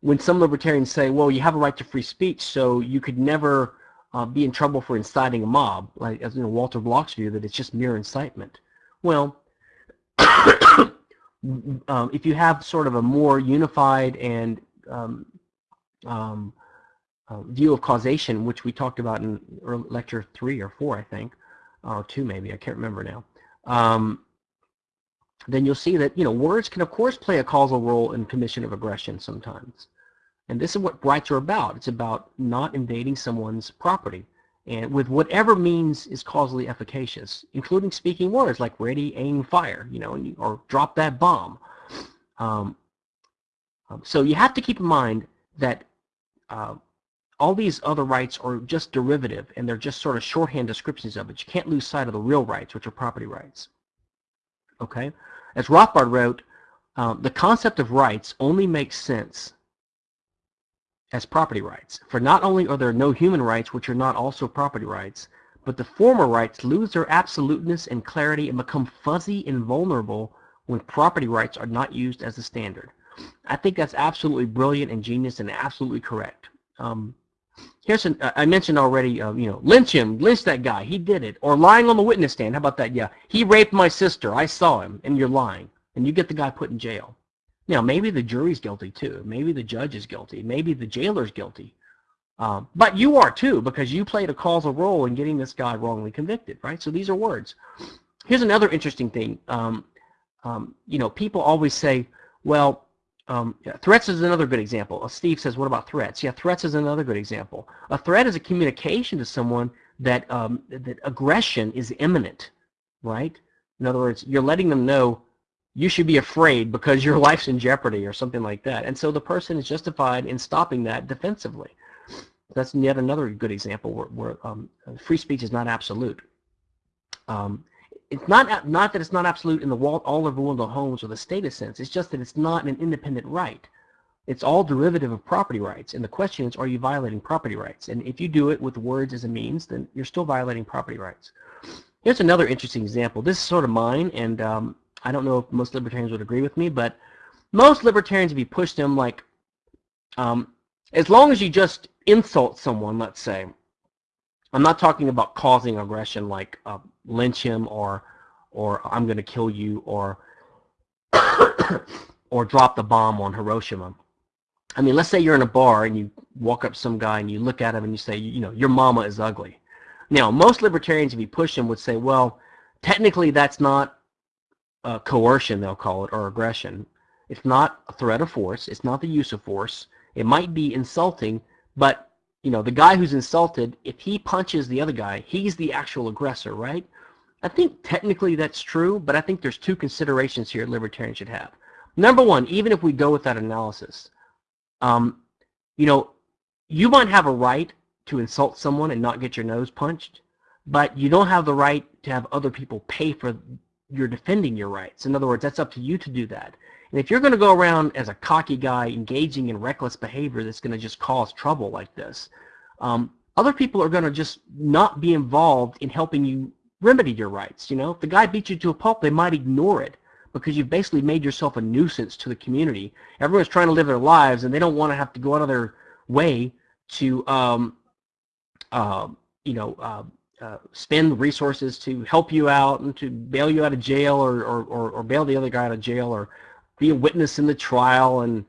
when some libertarians say, well, you have a right to free speech, so you could never uh, be in trouble for inciting a mob, like as you know, Walter Block's view that it's just mere incitement. Well, um, if you have sort of a more unified and um, um, uh, view of causation, which we talked about in lecture three or four, I think, or two maybe, I can't remember now, um, then you'll see that you know words can of course play a causal role in commission of aggression sometimes. And this is what rights are about. It's about not invading someone's property and with whatever means is causally efficacious, including speaking words like ready, aim, fire, you know, or drop that bomb. Um, um, so you have to keep in mind that uh, all these other rights are just derivative and they're just sort of shorthand descriptions of it. You can't lose sight of the real rights, which are property rights. Okay? As Rothbard wrote, um, the concept of rights only makes sense as property rights. For not only are there no human rights which are not also property rights, but the former rights lose their absoluteness and clarity and become fuzzy and vulnerable when property rights are not used as a standard. I think that's absolutely brilliant and genius and absolutely correct. Um, here's an, I mentioned already, uh, you know, lynch him, lynch that guy, he did it. Or lying on the witness stand, how about that? Yeah, he raped my sister, I saw him, and you're lying. And you get the guy put in jail. Now, maybe the jury's guilty too. Maybe the judge is guilty. Maybe the jailer's guilty. Um, but you are too because you played a causal role in getting this guy wrongly convicted, right? So these are words. Here's another interesting thing. Um, um, you know, people always say, well, um, threats is another good example. Uh, Steve says, what about threats? Yeah, threats is another good example. A threat is a communication to someone that, um, that aggression is imminent, right? In other words, you're letting them know you should be afraid because your life's in jeopardy or something like that. And so the person is justified in stopping that defensively. That's yet another good example where, where um, free speech is not absolute. Um, it's not not that it's not absolute in the Walt Oliver Wendell Holmes or the status sense. It's just that it's not an independent right. It's all derivative of property rights. And the question is, are you violating property rights? And if you do it with words as a means, then you're still violating property rights. Here's another interesting example. This is sort of mine, and um, I don't know if most libertarians would agree with me, but most libertarians, if you push them, like, um, as long as you just insult someone, let's say, I'm not talking about causing aggression like uh, lynch him or or I'm going to kill you or or drop the bomb on Hiroshima. I mean, let's say you're in a bar and you walk up to some guy and you look at him and you say, you know, your mama is ugly. Now, most libertarians, if you push them, would say, well, technically that's not uh, coercion, they'll call it, or aggression. It's not a threat of force. It's not the use of force. It might be insulting, but you know the guy who's insulted, if he punches the other guy, he's the actual aggressor, right? I think technically that's true, but I think there's two considerations here libertarians should have. Number one, even if we go with that analysis, um, you know, you might have a right to insult someone and not get your nose punched, but you don't have the right to have other people pay for you're defending your rights. In other words, that's up to you to do that. And if you're going to go around as a cocky guy engaging in reckless behavior that's going to just cause trouble like this, um, other people are going to just not be involved in helping you remedy your rights. You know, if the guy beats you to a pulp, they might ignore it because you've basically made yourself a nuisance to the community. Everyone's trying to live their lives, and they don't want to have to go out of their way to, um, uh, you know, uh, uh, spend resources to help you out and to bail you out of jail or, or, or, or, bail the other guy out of jail or be a witness in the trial. And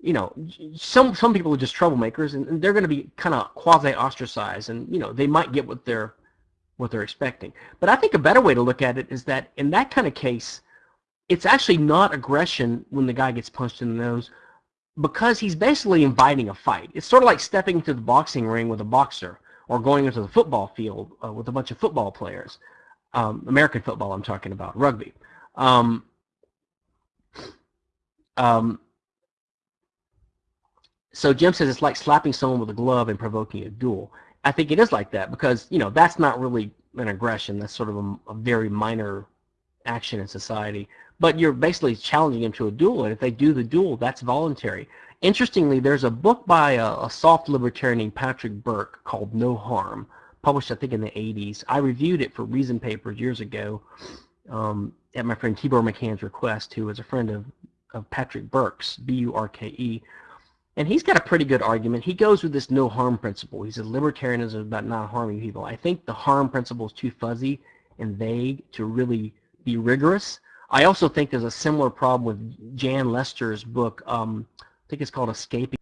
you know some some people are just troublemakers and, and they're going to be kind of quasi ostracized and you know they might get what they're what they're expecting. But I think a better way to look at it is that in that kind of case it's actually not aggression when the guy gets punched in the nose because he's basically inviting a fight. It's sort of like stepping into the boxing ring with a boxer or going into the football field uh, with a bunch of football players. Um, American football I'm talking about, rugby. Um, um, so Jim says it's like slapping someone with a glove and provoking a duel. I think it is like that because, you know, that's not really an aggression. That's sort of a, a very minor action in society. But you're basically challenging them to a duel, and if they do the duel, that's voluntary. Interestingly, there's a book by a, a, soft libertarian named Patrick Burke called No Harm, published I think in the 80s. I reviewed it for Reason Papers years ago um, at my friend Tibor Machan's request, who is a friend of, of Patrick Burke's, B-U-R-K-E. And he's got a pretty good argument. He goes with this no harm principle. He says libertarianism is about not harming people. I think the harm principle is too fuzzy and vague to really be rigorous. I also think there's a similar problem with Jan Lester's book, um, think it's called Escaping.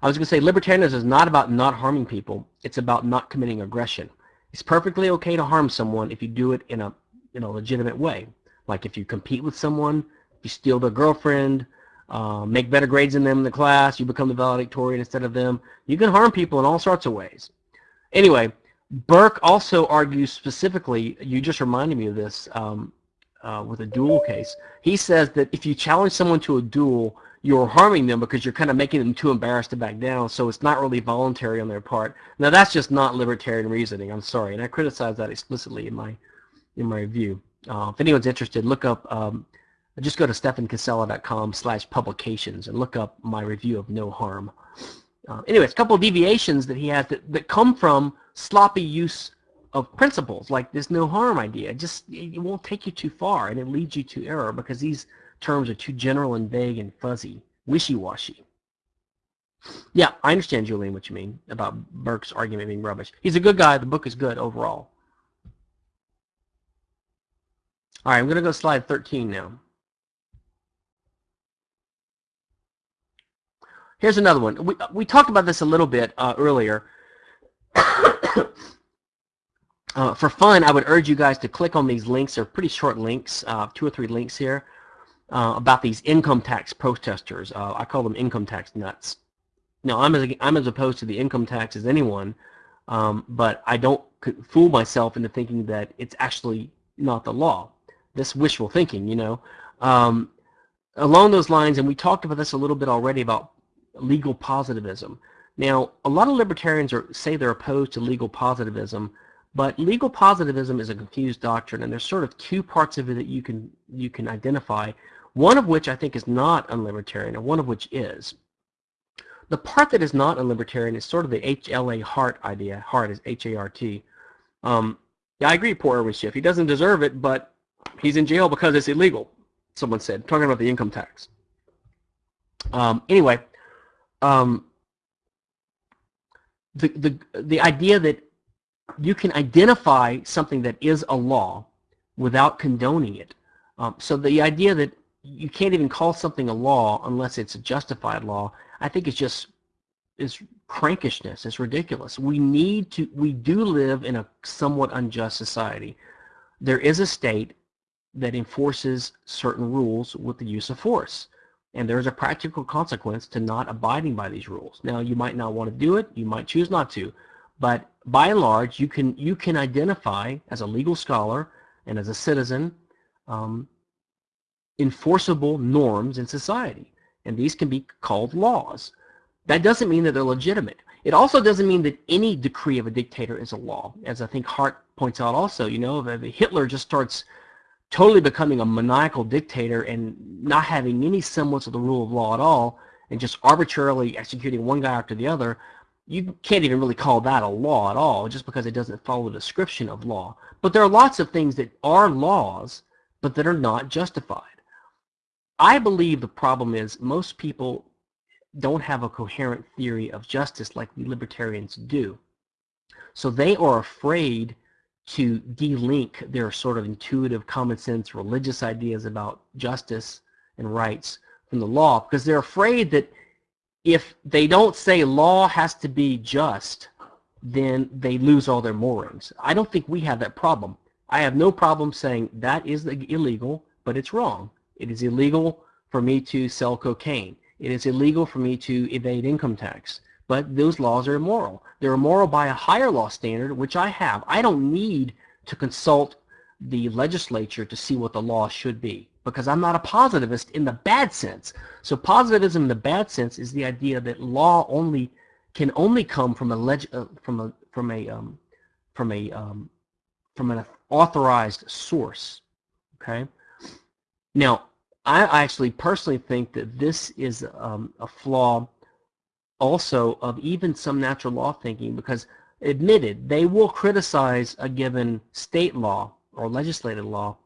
I was going to say libertarianism is not about not harming people. It's about not committing aggression. It's perfectly okay to harm someone if you do it in a in a legitimate way. Like if you compete with someone, if you steal their girlfriend, uh, make better grades than them in the class, you become the valedictorian instead of them. You can harm people in all sorts of ways. Anyway, Burke also argues specifically, you just reminded me of this um, uh, with a duel case. He says that if you challenge someone to a duel, you're harming them because you're kind of making them too embarrassed to back down, so it's not really voluntary on their part. Now that's just not libertarian reasoning. I'm sorry, and I criticize that explicitly in my in my review. Uh, if anyone's interested, look up. Um, just go to stephankinsella.com slash publications and look up my review of No Harm. Uh, anyways, a couple of deviations that he has that, that come from sloppy use of principles, like this no harm idea. Just it won't take you too far, and it leads you to error because these terms are too general and vague and fuzzy, wishy-washy. Yeah, I understand, Julian, what you mean about Burke's argument being rubbish. He's a good guy. The book is good overall. All right, I'm going to go slide 13 now. Here's another one. We, we talked about this a little bit uh, earlier. uh, for fun, I would urge you guys to click on these links. They're pretty short links, uh, two or three links here, uh, about these income tax protesters. Uh, I call them income tax nuts. Now, I'm as, I'm as opposed to the income tax as anyone, um, but I don't fool myself into thinking that it's actually not the law. This wishful thinking, you know. Um, along those lines, and we talked about this a little bit already about legal positivism. Now, a lot of libertarians are, say they're opposed to legal positivism, but legal positivism is a confused doctrine, and there's sort of two parts of it that you can you can identify. One of which I think is not unlibertarian, and one of which is. The part that is not unlibertarian is sort of the HLA Hart idea. Hart is H-A-R-T. Um, yeah, I agree, poor Irwin Schiff. He doesn't deserve it, but he's in jail because it's illegal, someone said, talking about the income tax. Um, anyway, um, the, the, the idea that you can identify something that is a law without condoning it. Um, so the idea that you can't even call something a law unless it's a justified law, I think it's just is crankishness. It's ridiculous. We need to, we do live in a somewhat unjust society. There is a state that enforces certain rules with the use of force and there's a practical consequence to not abiding by these rules. Now, you might not want to do it, you might choose not to, but by and large, you can you can identify as a legal scholar and as a citizen um, enforceable norms in society, and these can be called laws. That doesn't mean that they're legitimate. It also doesn't mean that any decree of a dictator is a law, as I think Hart points out also. You know, if Hitler just starts totally becoming a maniacal dictator and not having any semblance of the rule of law at all and just arbitrarily executing one guy after the other, you can't even really call that a law at all just because it doesn't follow the description of law. But there are lots of things that are laws but that are not justified. I believe the problem is most people don't have a coherent theory of justice like we libertarians do. So they are afraid to de-link their sort of intuitive common sense religious ideas about justice and rights from the law because they're afraid that if they don't say law has to be just then they lose all their moorings. I don't think we have that problem. I have no problem saying that is illegal, but it's wrong. It is illegal for me to sell cocaine. It is illegal for me to evade income tax but those laws are immoral. They're immoral by a higher law standard, which I have. I don't need to consult the legislature to see what the law should be because I'm not a positivist in the bad sense. So positivism in the bad sense is the idea that law only can only come from a leg, uh, from a from a um, from a um, from an authorized source. Okay. Now, I actually personally think that this is um, a flaw also of even some natural law thinking because admitted they will criticize a given state law or legislative law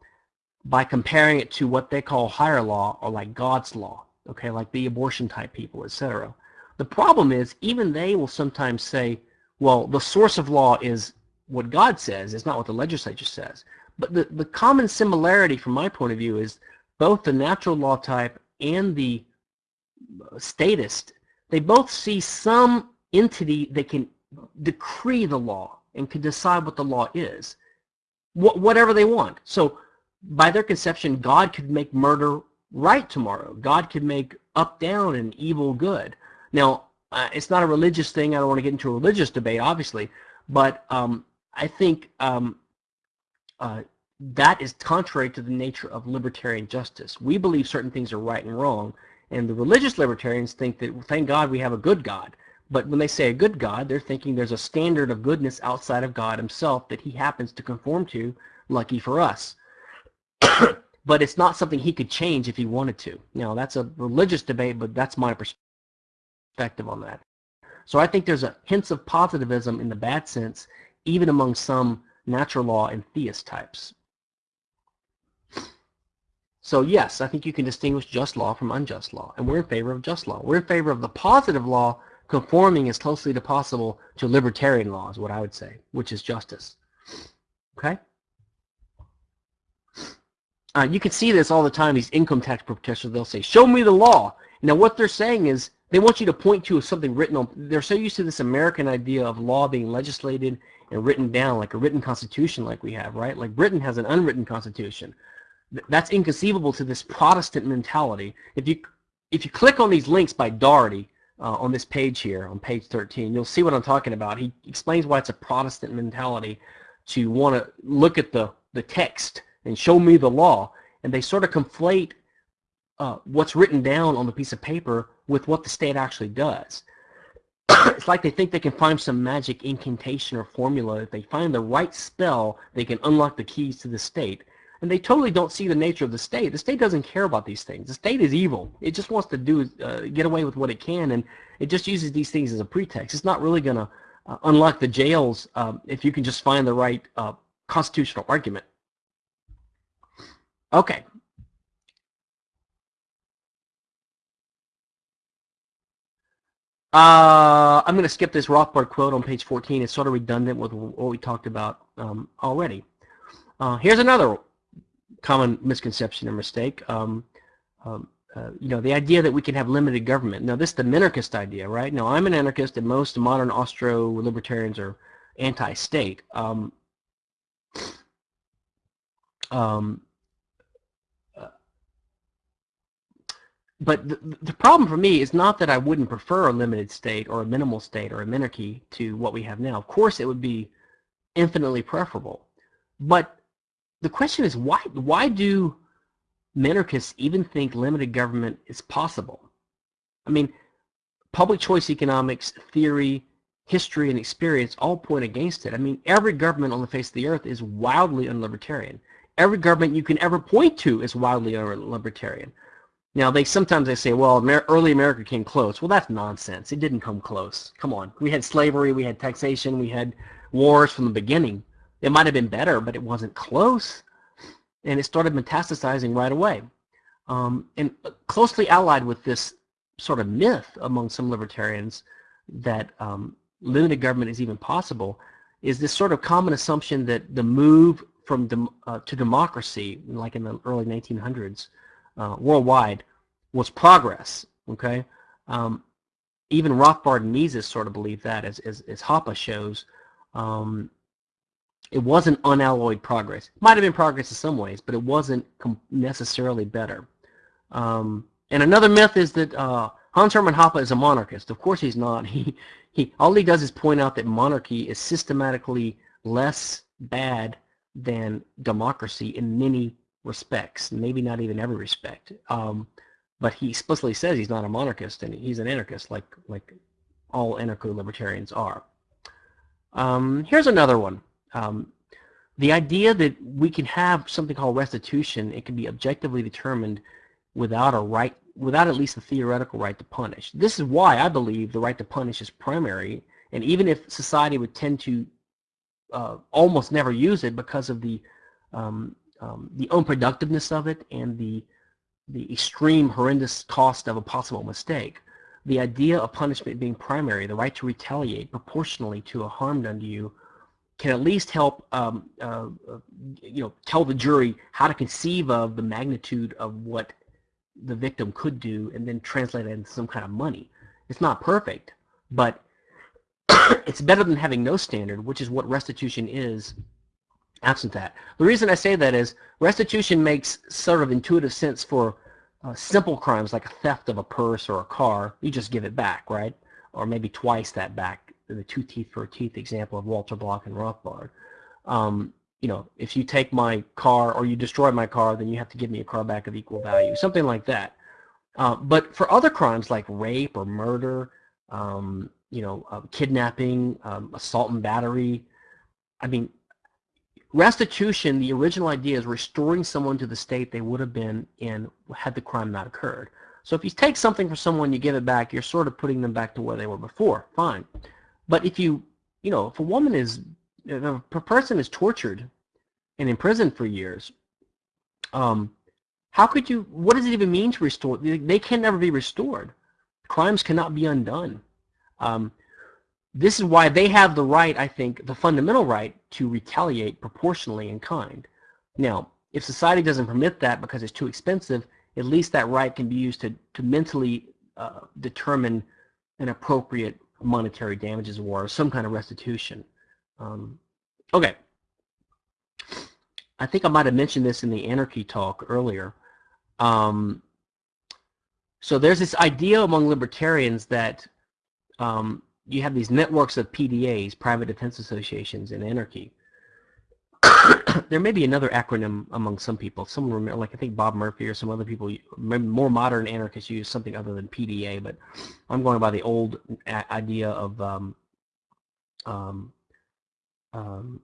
by comparing it to what they call higher law or like God's law, okay, like the abortion type people, etc. The problem is even they will sometimes say, well, the source of law is what God says, it's not what the legislature says. But the, the common similarity from my point of view is both the natural law type and the statist they both see some entity that can decree the law and can decide what the law is, wh whatever they want. So by their conception, God could make murder right tomorrow. God could make up down and evil good. Now, uh, it's not a religious thing. I don't want to get into a religious debate, obviously, but um, I think um, uh, that is contrary to the nature of libertarian justice. We believe certain things are right and wrong, and the religious libertarians think that, thank God, we have a good God. But when they say a good God, they're thinking there's a standard of goodness outside of God himself that he happens to conform to, lucky for us. but it's not something he could change if he wanted to. Now, that's a religious debate, but that's my perspective on that. So I think there's a hints of positivism in the bad sense, even among some natural law and theist types. So yes, I think you can distinguish just law from unjust law, and we're in favor of just law. We're in favor of the positive law conforming as closely as possible to libertarian law is what I would say, which is justice. Okay? Uh, you can see this all the time, these income tax protesters, they'll say, show me the law. Now what they're saying is, they want you to point to something written on, they're so used to this American idea of law being legislated and written down, like a written constitution like we have, right? Like Britain has an unwritten constitution. That's inconceivable to this Protestant mentality. If you, if you click on these links by Daugherty, uh, on this page here, on page 13. You'll see what I'm talking about. He explains why it's a Protestant mentality to want to look at the, the text and show me the law. And they sort of conflate uh, what's written down on the piece of paper with what the state actually does. it's like they think they can find some magic incantation or formula. If they find the right spell, they can unlock the keys to the state and they totally don't see the nature of the state. The state doesn't care about these things. The state is evil. It just wants to do uh, get away with what it can, and it just uses these things as a pretext. It's not really going to uh, unlock the jails um, if you can just find the right uh, constitutional argument. Okay. Uh, I'm going to skip this Rothbard quote on page 14. It's sort of redundant with what we talked about um, already. Uh, here's another common misconception or mistake. Um, um, uh, you know, the idea that we can have limited government. Now, this is the minarchist idea, right? Now, I'm an anarchist, and most modern Austro-libertarians are anti-state. Um, um, uh, but the, the problem for me is not that I wouldn't prefer a limited state or a minimal state or a minarchy to what we have now. Of course, it would be infinitely preferable. But the question is why why do minarchists even think limited government is possible? I mean, public choice economics, theory, history, and experience all point against it. I mean, every government on the face of the earth is wildly unlibertarian. Every government you can ever point to is wildly unlibertarian. Now, they sometimes they say, well, Amer early America came close. Well, that's nonsense. It didn't come close. Come on. We had slavery, we had taxation, we had wars from the beginning. It might have been better, but it wasn't close. And it started metastasizing right away. Um, and closely allied with this sort of myth among some libertarians that um, limited government is even possible is this sort of common assumption that the move from dem uh, to democracy, like in the early 1900s, uh, worldwide, was progress. Okay, um, even Rothbard and Mises sort of believe that, as as, as Hoppe shows. Um, it wasn't unalloyed progress. Might have been progress in some ways, but it wasn't necessarily better. Um, and another myth is that uh, Hans Hermann Hoppe is a monarchist. Of course he's not. He, he, all he does is point out that monarchy is systematically less bad than democracy in many respects, maybe not even every respect. Um, but he explicitly says he's not a monarchist and he's an anarchist like, like all anarcho-libertarians are. Um, here's another one. Um, the idea that we can have something called restitution, it can be objectively determined without a right, without at least a theoretical right to punish. This is why I believe the right to punish is primary, and even if society would tend to uh, almost never use it because of the um, um, the unproductiveness of it and the the extreme horrendous cost of a possible mistake, the idea of punishment being primary, the right to retaliate proportionally to a harm done to you, can at least help um, uh, you know tell the jury how to conceive of the magnitude of what the victim could do and then translate it into some kind of money. It's not perfect, but it's better than having no standard, which is what restitution is absent that. The reason I say that is restitution makes sort of intuitive sense for uh, simple crimes like a theft of a purse or a car, you just give it back, right? Or maybe twice that back, the two teeth for a teeth example of Walter Block and Rothbard. Um, you know, if you take my car or you destroy my car, then you have to give me a car back of equal value, something like that. Uh, but for other crimes like rape or murder, um, you know, uh, kidnapping, um, assault and battery, I mean, restitution, the original idea is restoring someone to the state they would have been in had the crime not occurred. So if you take something from someone, you give it back, you're sort of putting them back to where they were before, fine. But if you, you know, if a woman is if a person is tortured and imprisoned for years, um, how could you, what does it even mean to restore? They can never be restored. Crimes cannot be undone. Um, this is why they have the right, I think, the fundamental right to retaliate proportionally in kind. Now, if society doesn't permit that because it's too expensive, at least that right can be used to, to mentally uh, determine an appropriate monetary damages award or some kind of restitution. Um, okay. I think I might have mentioned this in the anarchy talk earlier. Um, so there's this idea among libertarians that um, you have these networks of PDAs, private defense associations, in anarchy. there may be another acronym among some people. Remember, like I think Bob Murphy or some other people, more modern anarchists use something other than PDA, but I'm going by the old idea of um, um, um,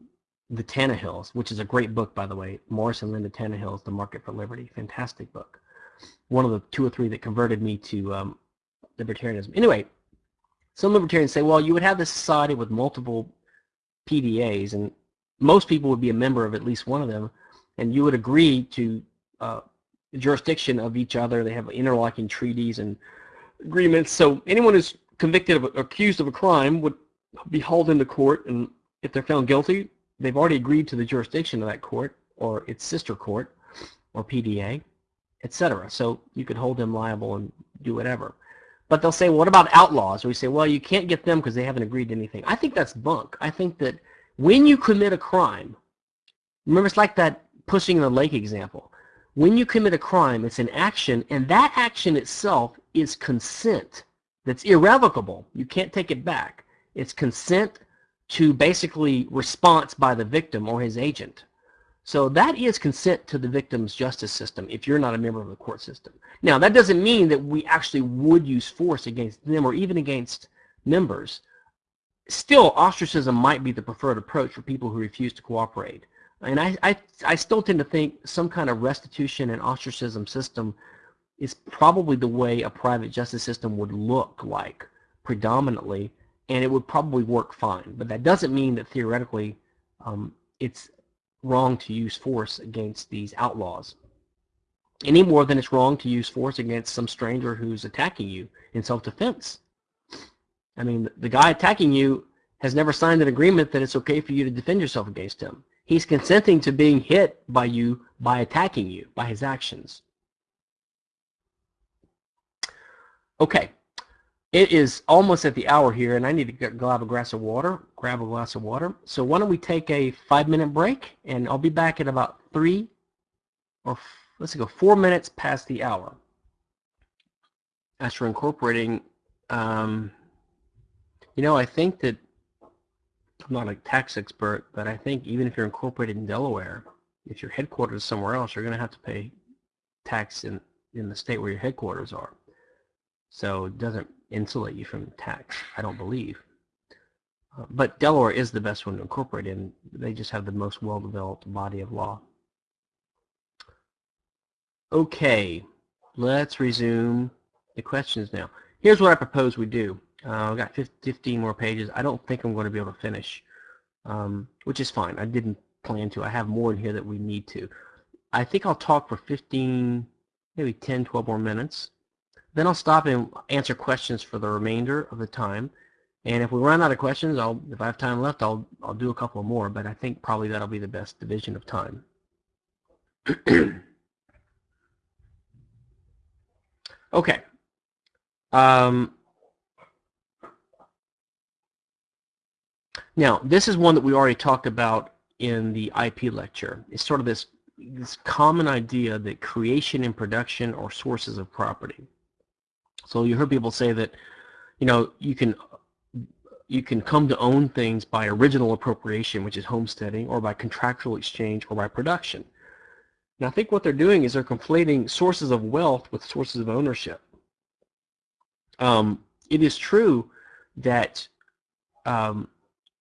the Tannehills, which is a great book, by the way. Morris and Linda Tannehill's The Market for Liberty. Fantastic book. One of the two or three that converted me to um, libertarianism. Anyway, some libertarians say, well, you would have this society with multiple PDAs, and most people would be a member of at least one of them, and you would agree to uh, jurisdiction of each other. They have interlocking treaties and agreements. So anyone who's convicted of accused of a crime would be hauled into court and if they're found guilty, they've already agreed to the jurisdiction of that court or its sister court or PDA, etc. So you could hold them liable and do whatever. But they'll say, well, what about outlaws? We say, well, you can't get them because they haven't agreed to anything. I think that's bunk. I think that when you commit a crime, remember it's like that pushing in the lake example. When you commit a crime, it's an action, and that action itself is consent that's irrevocable. You can't take it back. It's consent to basically response by the victim or his agent. So that is consent to the victim's justice system if you're not a member of the court system. Now, that doesn't mean that we actually would use force against them or even against members. Still, ostracism might be the preferred approach for people who refuse to cooperate. And I, I, I still tend to think some kind of restitution and ostracism system is probably the way a private justice system would look like predominantly and it would probably work fine. But that doesn't mean that theoretically um, it's wrong to use force against these outlaws. Any more than it's wrong to use force against some stranger who's attacking you in self-defense. I mean, the guy attacking you has never signed an agreement that it's okay for you to defend yourself against him. He's consenting to being hit by you by attacking you, by his actions. Okay, it is almost at the hour here, and I need to grab a glass of water. Grab a glass of water. So why don't we take a five-minute break, and I'll be back at about three, or let's go four minutes past the hour. As for incorporating, um, you know, I think that I'm not a tax expert, but I think even if you're incorporated in Delaware, if your headquarters is somewhere else, you're going to have to pay tax in in the state where your headquarters are. So it doesn't insulate you from tax, I don't believe. Uh, but Delaware is the best one to incorporate in. They just have the most well-developed body of law. Okay, let's resume the questions now. Here's what I propose we do. Uh, I've got 15 more pages. I don't think I'm going to be able to finish, um, which is fine. I didn't plan to. I have more in here that we need to. I think I'll talk for 15, maybe 10, 12 more minutes. Then I'll stop and answer questions for the remainder of the time. And if we run out of questions, I'll if I have time left, I'll I'll do a couple more. But I think probably that'll be the best division of time. okay. Um, now, this is one that we already talked about in the IP lecture. It's sort of this this common idea that creation and production are sources of property. So you heard people say that, you know, you can you can come to own things by original appropriation, which is homesteading, or by contractual exchange, or by production. Now, I think what they're doing is they're conflating sources of wealth with sources of ownership. Um, it is true that um,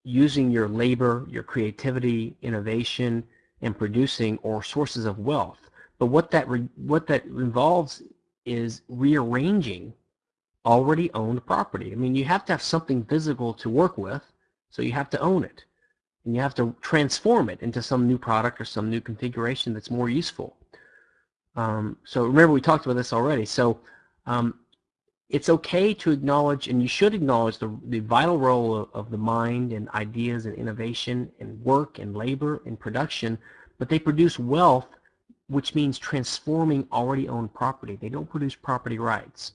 using your labor, your creativity, innovation, and producing or sources of wealth. But what that what that involves is rearranging already owned property. I mean, you have to have something physical to work with, so you have to own it. And you have to transform it into some new product or some new configuration that's more useful. Um, so remember, we talked about this already. So um, it's okay to acknowledge, and you should acknowledge, the, the vital role of, of the mind and ideas and innovation and work and labor and production, but they produce wealth, which means transforming already owned property. They don't produce property rights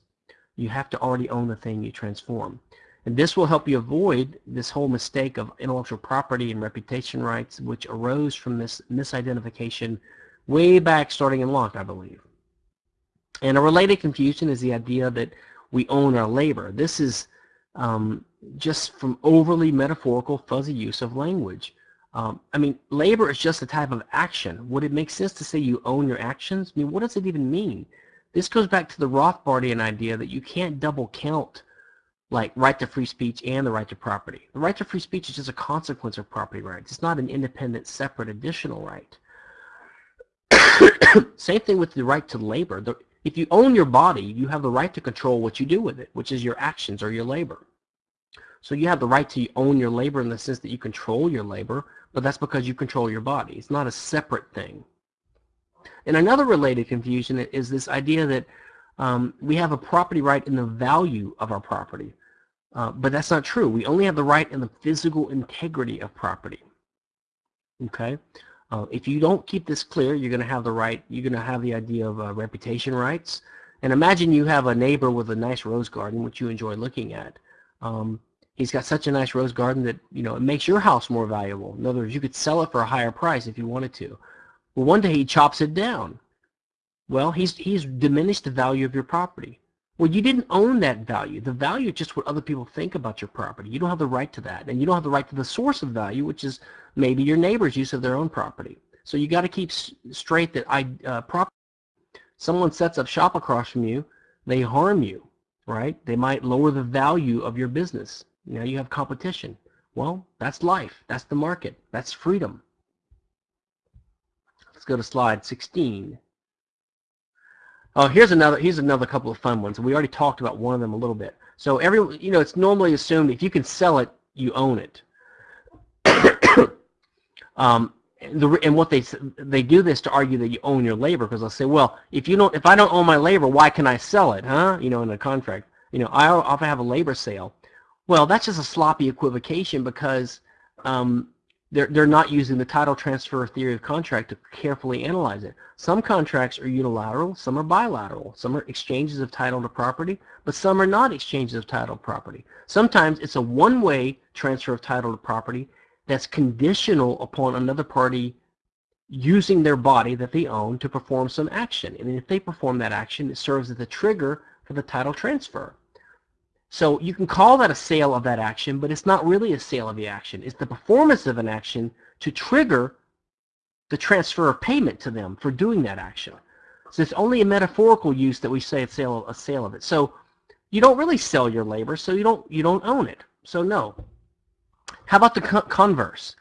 you have to already own the thing you transform. And this will help you avoid this whole mistake of intellectual property and reputation rights, which arose from this misidentification way back starting in Locke, I believe. And a related confusion is the idea that we own our labor. This is um, just from overly metaphorical, fuzzy use of language. Um, I mean, labor is just a type of action. Would it make sense to say you own your actions? I mean, what does it even mean? This goes back to the Rothbardian idea that you can't double count like right to free speech and the right to property. The right to free speech is just a consequence of property rights. It's not an independent, separate, additional right. Same thing with the right to labor. The, if you own your body, you have the right to control what you do with it, which is your actions or your labor. So you have the right to own your labor in the sense that you control your labor, but that's because you control your body. It's not a separate thing. And another related confusion is this idea that um, we have a property right in the value of our property. Uh, but that's not true. We only have the right in the physical integrity of property. Okay? Uh, if you don't keep this clear, you're going to have the right, you're going to have the idea of uh, reputation rights. And imagine you have a neighbor with a nice rose garden, which you enjoy looking at. Um, he's got such a nice rose garden that, you know, it makes your house more valuable. In other words, you could sell it for a higher price if you wanted to. Well, one day he chops it down. Well, he's, he's diminished the value of your property. Well, you didn't own that value. The value is just what other people think about your property. You don't have the right to that. And you don't have the right to the source of value, which is maybe your neighbor's use of their own property. So you got to keep straight that I, uh, property, someone sets up shop across from you, they harm you, right? They might lower the value of your business. Now you have competition. Well, that's life. That's the market. That's freedom. Let's go to slide 16. Oh, here's another here's another couple of fun ones. We already talked about one of them a little bit. So every you know, it's normally assumed if you can sell it, you own it. um, the, and what they they do this to argue that you own your labor because they'll say, well, if you don't if I don't own my labor, why can I sell it, huh? You know, in a contract. You know, I often have a labor sale. Well, that's just a sloppy equivocation because um, they're, they're not using the title transfer theory of contract to carefully analyze it. Some contracts are unilateral, some are bilateral, some are exchanges of title to property, but some are not exchanges of title to property. Sometimes it's a one-way transfer of title to property that's conditional upon another party using their body that they own to perform some action. And if they perform that action, it serves as the trigger for the title transfer. So you can call that a sale of that action, but it's not really a sale of the action. It's the performance of an action to trigger the transfer of payment to them for doing that action. So it's only a metaphorical use that we say a sale, a sale of it. So you don't really sell your labor, so you don't you don't own it. So no. How about the converse?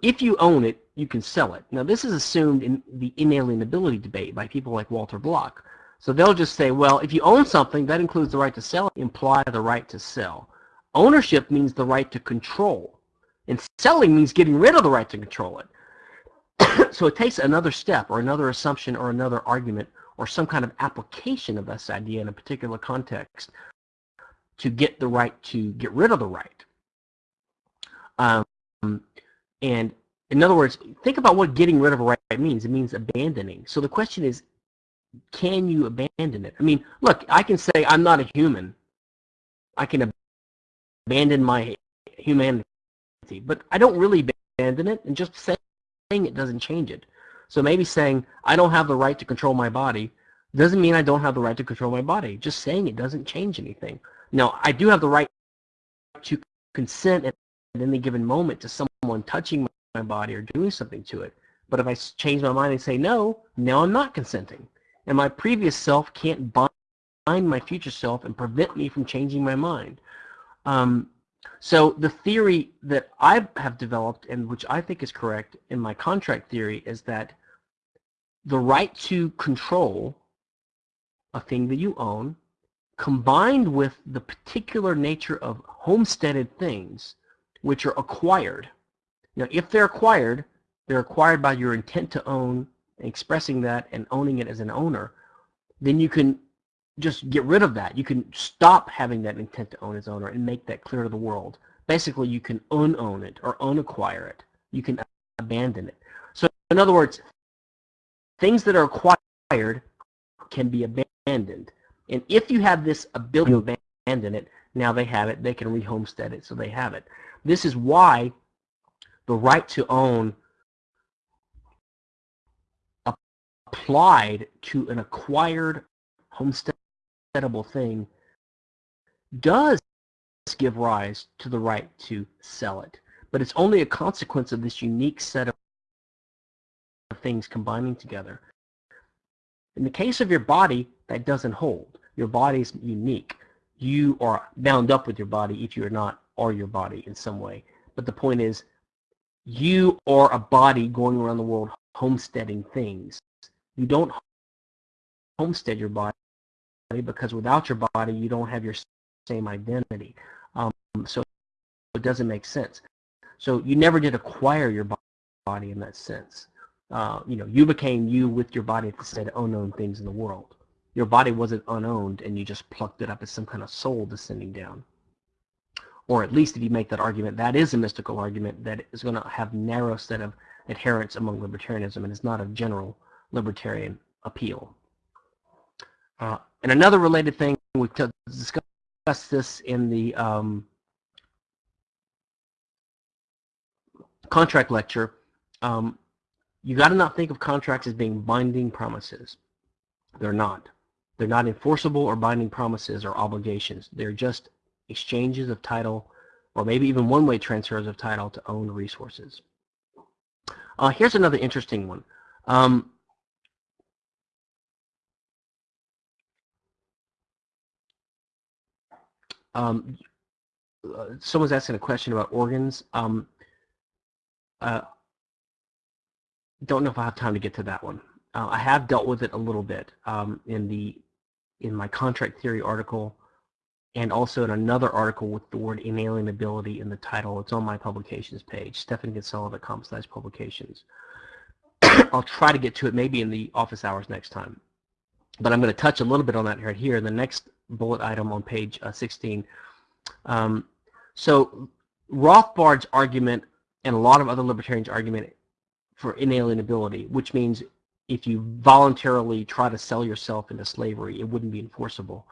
If you own it, you can sell it. Now this is assumed in the inalienability debate by people like Walter Block. So they'll just say, well, if you own something, that includes the right to sell, imply the right to sell. Ownership means the right to control. And selling means getting rid of the right to control it. so it takes another step or another assumption or another argument or some kind of application of this idea in a particular context to get the right to get rid of the right. Um, and in other words, think about what getting rid of a right means. It means abandoning. So the question is, can you abandon it? I mean, look, I can say I'm not a human. I can abandon my humanity, but I don't really abandon it, and just saying it doesn't change it. So maybe saying, I don't have the right to control my body doesn't mean I don't have the right to control my body. Just saying it doesn't change anything. Now, I do have the right to consent at any given moment to someone touching my body or doing something to it. But if I change my mind and say no, now I'm not consenting. And my previous self can't bind my future self and prevent me from changing my mind. Um, so the theory that I have developed and which I think is correct in my contract theory is that the right to control a thing that you own combined with the particular nature of homesteaded things which are acquired. Now if they're acquired, they're acquired by your intent to own, expressing that and owning it as an owner, then you can just get rid of that. You can stop having that intent to own as owner and make that clear to the world. Basically, you can unown it or unacquire it. You can abandon it. So in other words, things that are acquired can be abandoned. And if you have this ability to abandon it, now they have it. They can rehomestead it, so they have it. This is why the right to own applied to an acquired homesteadable thing does give rise to the right to sell it. But it's only a consequence of this unique set of things combining together. In the case of your body, that doesn't hold. Your body is unique. You are bound up with your body if you're not or your body in some way. But the point is, you are a body going around the world homesteading things. You don't homestead your body because without your body, you don't have your same identity. Um, so it doesn't make sense. So you never did acquire your body in that sense. Uh, you know, you became you with your body instead of unknown things in the world. Your body wasn't unowned and you just plucked it up as some kind of soul descending down. Or at least if you make that argument, that is a mystical argument that is going to have narrow set of adherents among libertarianism and is not a general libertarian appeal. Uh, and another related thing, we discussed this in the um, contract lecture. Um, you got to not think of contracts as being binding promises. They're not. They're not enforceable or binding promises or obligations. They're just exchanges of title or maybe even one-way transfers of title to own resources. Uh, here's another interesting one. Um, Um, uh, someone's asking a question about organs. Um, uh, don't know if I have time to get to that one. Uh, I have dealt with it a little bit um, in the in my contract theory article and also in another article with the word inalienability in the title. It's on my publications page, stephankinsella.com slash Publications. I'll try to get to it maybe in the office hours next time. But I'm going to touch a little bit on that right here in the next bullet item on page uh, 16. Um, so Rothbard's argument and a lot of other libertarians' argument for inalienability, which means if you voluntarily try to sell yourself into slavery, it wouldn't be enforceable.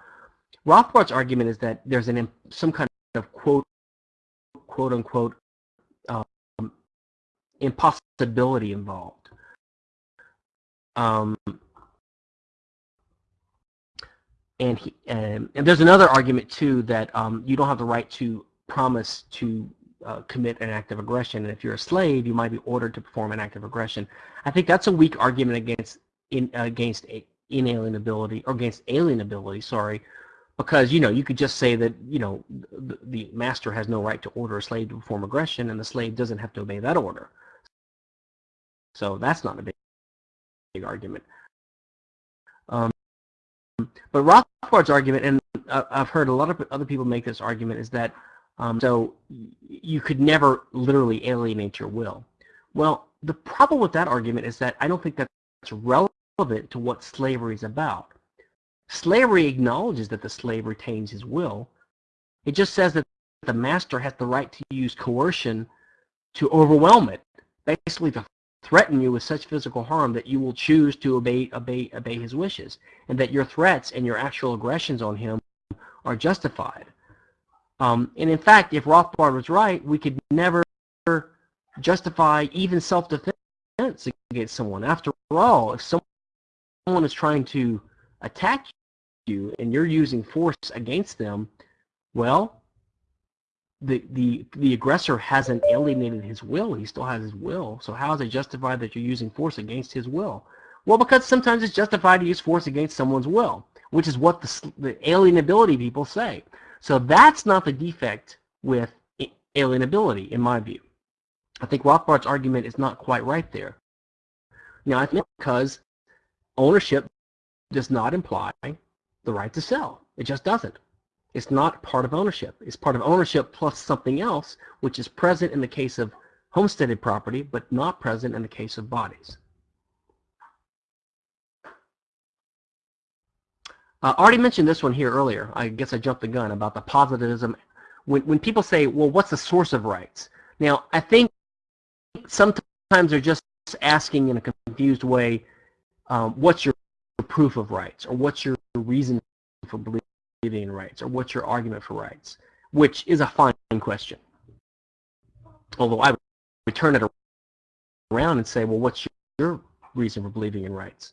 Rothbard's argument is that there's an some kind of quote quote unquote um, impossibility involved. Um, and he, and there's another argument too that um, you don't have the right to promise to uh, commit an act of aggression, and if you're a slave, you might be ordered to perform an act of aggression. I think that's a weak argument against in, against inalienability or against alienability. Sorry, because you know you could just say that you know the, the master has no right to order a slave to perform aggression, and the slave doesn't have to obey that order. So that's not a big, big argument. Um, but Rothbard's argument, and I've heard a lot of other people make this argument, is that um, so you could never literally alienate your will. Well, the problem with that argument is that I don't think that's relevant to what slavery is about. Slavery acknowledges that the slave retains his will. It just says that the master has the right to use coercion to overwhelm it, basically to threaten you with such physical harm that you will choose to obey, obey, obey his wishes, and that your threats and your actual aggressions on him are justified. Um, and in fact, if Rothbard was right, we could never justify even self-defense against someone. After all, if someone is trying to attack you and you're using force against them, well, the, the, the aggressor hasn't alienated his will. He still has his will. So how is it justified that you're using force against his will? Well, because sometimes it's justified to use force against someone's will, which is what the, the alienability people say. So that's not the defect with alienability, in my view. I think Rothbard's argument is not quite right there. Now, I think because ownership does not imply the right to sell. It just doesn't. It's not part of ownership. It's part of ownership plus something else, which is present in the case of homesteaded property, but not present in the case of bodies. Uh, I already mentioned this one here earlier. I guess I jumped the gun about the positivism. When, when people say, well, what's the source of rights? Now, I think sometimes they're just asking in a confused way, um, what's your proof of rights? Or what's your reason for believing in rights? Or what's your argument for rights? Which is a fine question. Although I would turn it around and say, well, what's your reason for believing in rights?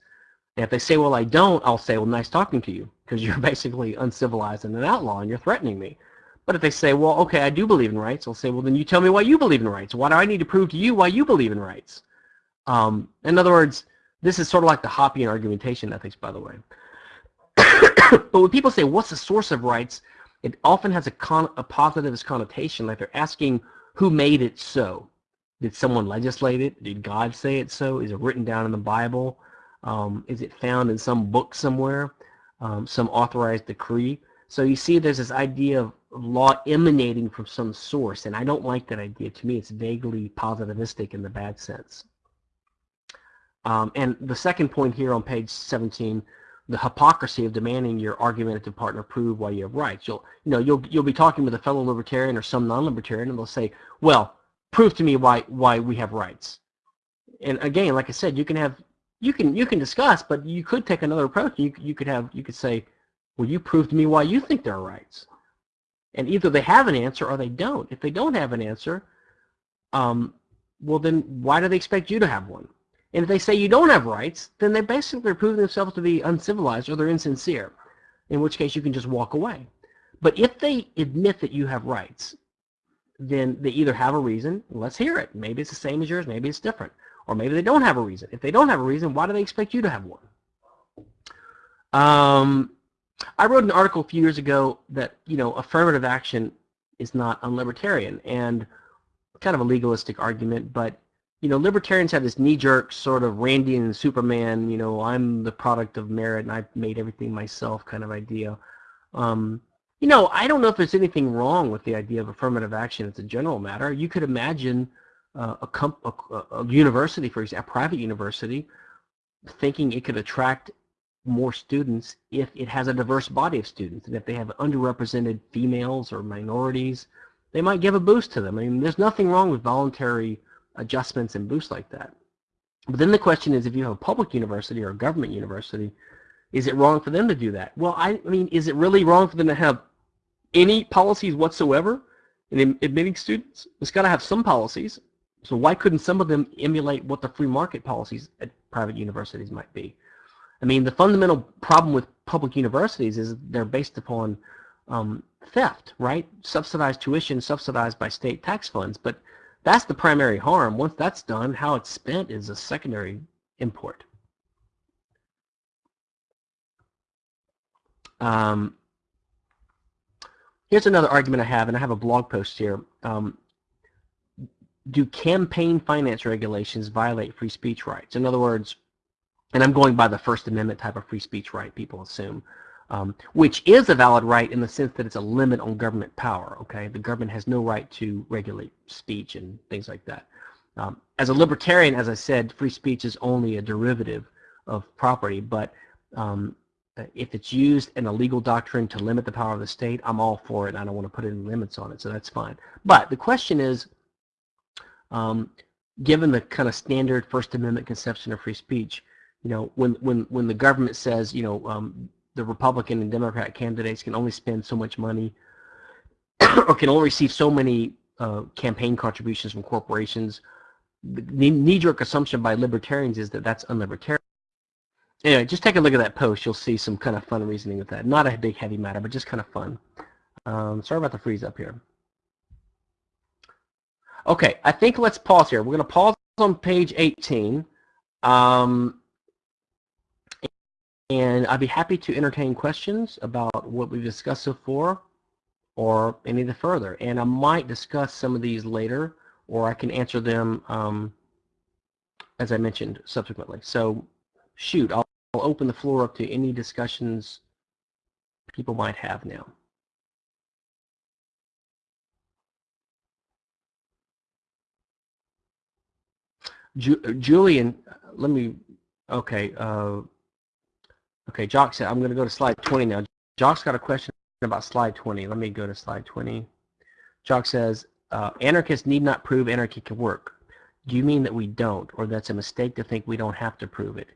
And if they say, well, I don't, I'll say, well, nice talking to you, because you're basically uncivilized and an outlaw, and you're threatening me. But if they say, well, okay, I do believe in rights, I'll say, well, then you tell me why you believe in rights. Why do I need to prove to you why you believe in rights? Um, in other words, this is sort of like the Hoppian argumentation ethics, by the way. but when people say, what's the source of rights, it often has a, con a positivist connotation, like they're asking who made it so. Did someone legislate it? Did God say it so? Is it written down in the Bible? Um, is it found in some book somewhere, um, some authorized decree? So you see there's this idea of law emanating from some source, and I don't like that idea. To me, it's vaguely positivistic in the bad sense. Um, and the second point here on page 17, the hypocrisy of demanding your argumentative partner prove why you have rights. You'll, you know, you'll, you'll be talking with a fellow libertarian or some non-libertarian, and they'll say, well, prove to me why, why we have rights. And again, like I said, you can have you can you can discuss, but you could take another approach. You you could have you could say, well, you prove to me why you think there are rights, and either they have an answer or they don't. If they don't have an answer, um, well then why do they expect you to have one? And if they say you don't have rights, then they basically are proving themselves to be uncivilized or they're insincere, in which case you can just walk away. But if they admit that you have rights, then they either have a reason, let's hear it. Maybe it's the same as yours, maybe it's different. Or maybe they don't have a reason. If they don't have a reason, why do they expect you to have one? Um, I wrote an article a few years ago that, you know, affirmative action is not unlibertarian and kind of a legalistic argument, but, you know, libertarians have this knee-jerk sort of Randian Superman, you know, I'm the product of merit and I've made everything myself kind of idea. Um, you know, I don't know if there's anything wrong with the idea of affirmative action as a general matter. You could imagine uh, a, a, a, university, for example, a private university, thinking it could attract more students if it has a diverse body of students. And if they have underrepresented females or minorities, they might give a boost to them. I mean, there's nothing wrong with voluntary adjustments and boosts like that. But then the question is, if you have a public university or a government university, is it wrong for them to do that? Well, I, mean, is it really wrong for them to have any policies whatsoever in admitting students? It's got to have some policies. So why couldn't some of them emulate what the free market policies at private universities might be? I mean, the fundamental problem with public universities is they're based upon um, theft, right? Subsidized tuition, subsidized by state tax funds. But that's the primary harm. Once that's done, how it's spent is a secondary import. Um, here's another argument I have, and I have a blog post here. Um, do campaign finance regulations violate free speech rights? In other words, and I'm going by the First Amendment type of free speech right, people assume, um, which is a valid right in the sense that it's a limit on government power, okay? The government has no right to regulate speech and things like that. Um, as a libertarian, as I said, free speech is only a derivative of property, but um, if it's used in a legal doctrine to limit the power of the state, I'm all for it. I don't want to put any limits on it, so that's fine. But the question is, um, given the kind of standard First Amendment conception of free speech, you know, when when when the government says, you know, um, the Republican and Democrat candidates can only spend so much money, or can only receive so many uh, campaign contributions from corporations, the knee-jerk assumption by libertarians is that that's unlibertarian. Anyway, just take a look at that post. You'll see some kind of fun reasoning with that. Not a big heavy matter, but just kind of fun. Um, sorry about the freeze up here. Okay, I think let's pause here. We're going to pause on page 18. Um, and I'd be happy to entertain questions about what we've discussed so far or any of the further. And I might discuss some of these later or I can answer them um, as I mentioned subsequently. So shoot, I'll, I'll open the floor up to any discussions people might have now. Ju Julian, let me, okay, uh, okay, Jock said, I'm going to go to slide 20 now. Jock's got a question about slide 20. Let me go to slide 20. Jock says, uh, anarchists need not prove anarchy can work. Do you mean that we don't, or that's a mistake to think we don't have to prove it?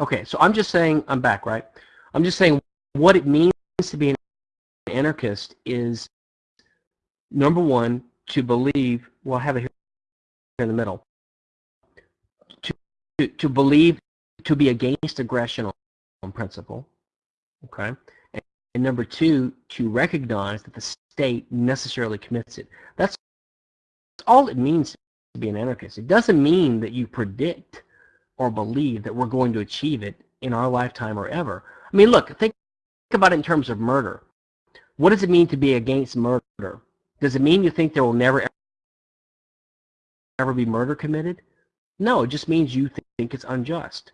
Okay, so I'm just saying, I'm back, right? I'm just saying what it means to be an anarchist is, number one, to believe, well, I have it here in the middle, to, to, to believe, to be against aggression on principle, okay? And, and number two, to recognize that the state necessarily commits it. That's all it means to be an anarchist. It doesn't mean that you predict or believe that we're going to achieve it in our lifetime or ever. I mean, look, think about it in terms of murder. What does it mean to be against murder? Does it mean you think there will never ever be murder committed? No, it just means you think it's unjust.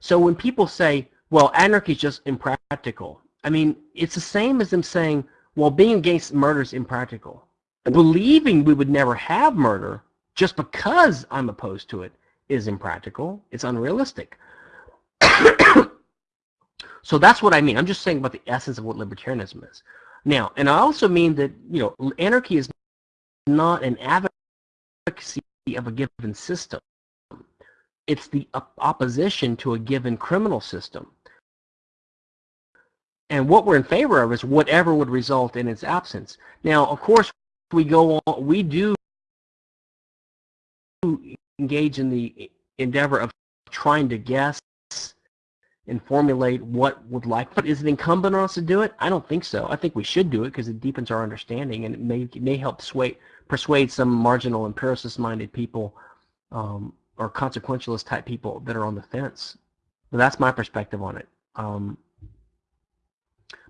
So when people say, well, anarchy is just impractical, I mean, it's the same as them saying, well, being against murder is impractical. Believing we would never have murder just because I'm opposed to it is impractical. It's unrealistic. so that's what I mean. I'm just saying about the essence of what libertarianism is. Now, and I also mean that, you know, anarchy is not an advocacy of a given system. It's the opposition to a given criminal system. And what we're in favor of is whatever would result in its absence. Now, of course, we go on, we do engage in the endeavor of trying to guess and formulate what would like. But is it incumbent on us to do it? I don't think so. I think we should do it because it deepens our understanding and it may, it may help sway, persuade some marginal empiricist-minded people um, or consequentialist type people that are on the fence. That's my perspective on it. Um,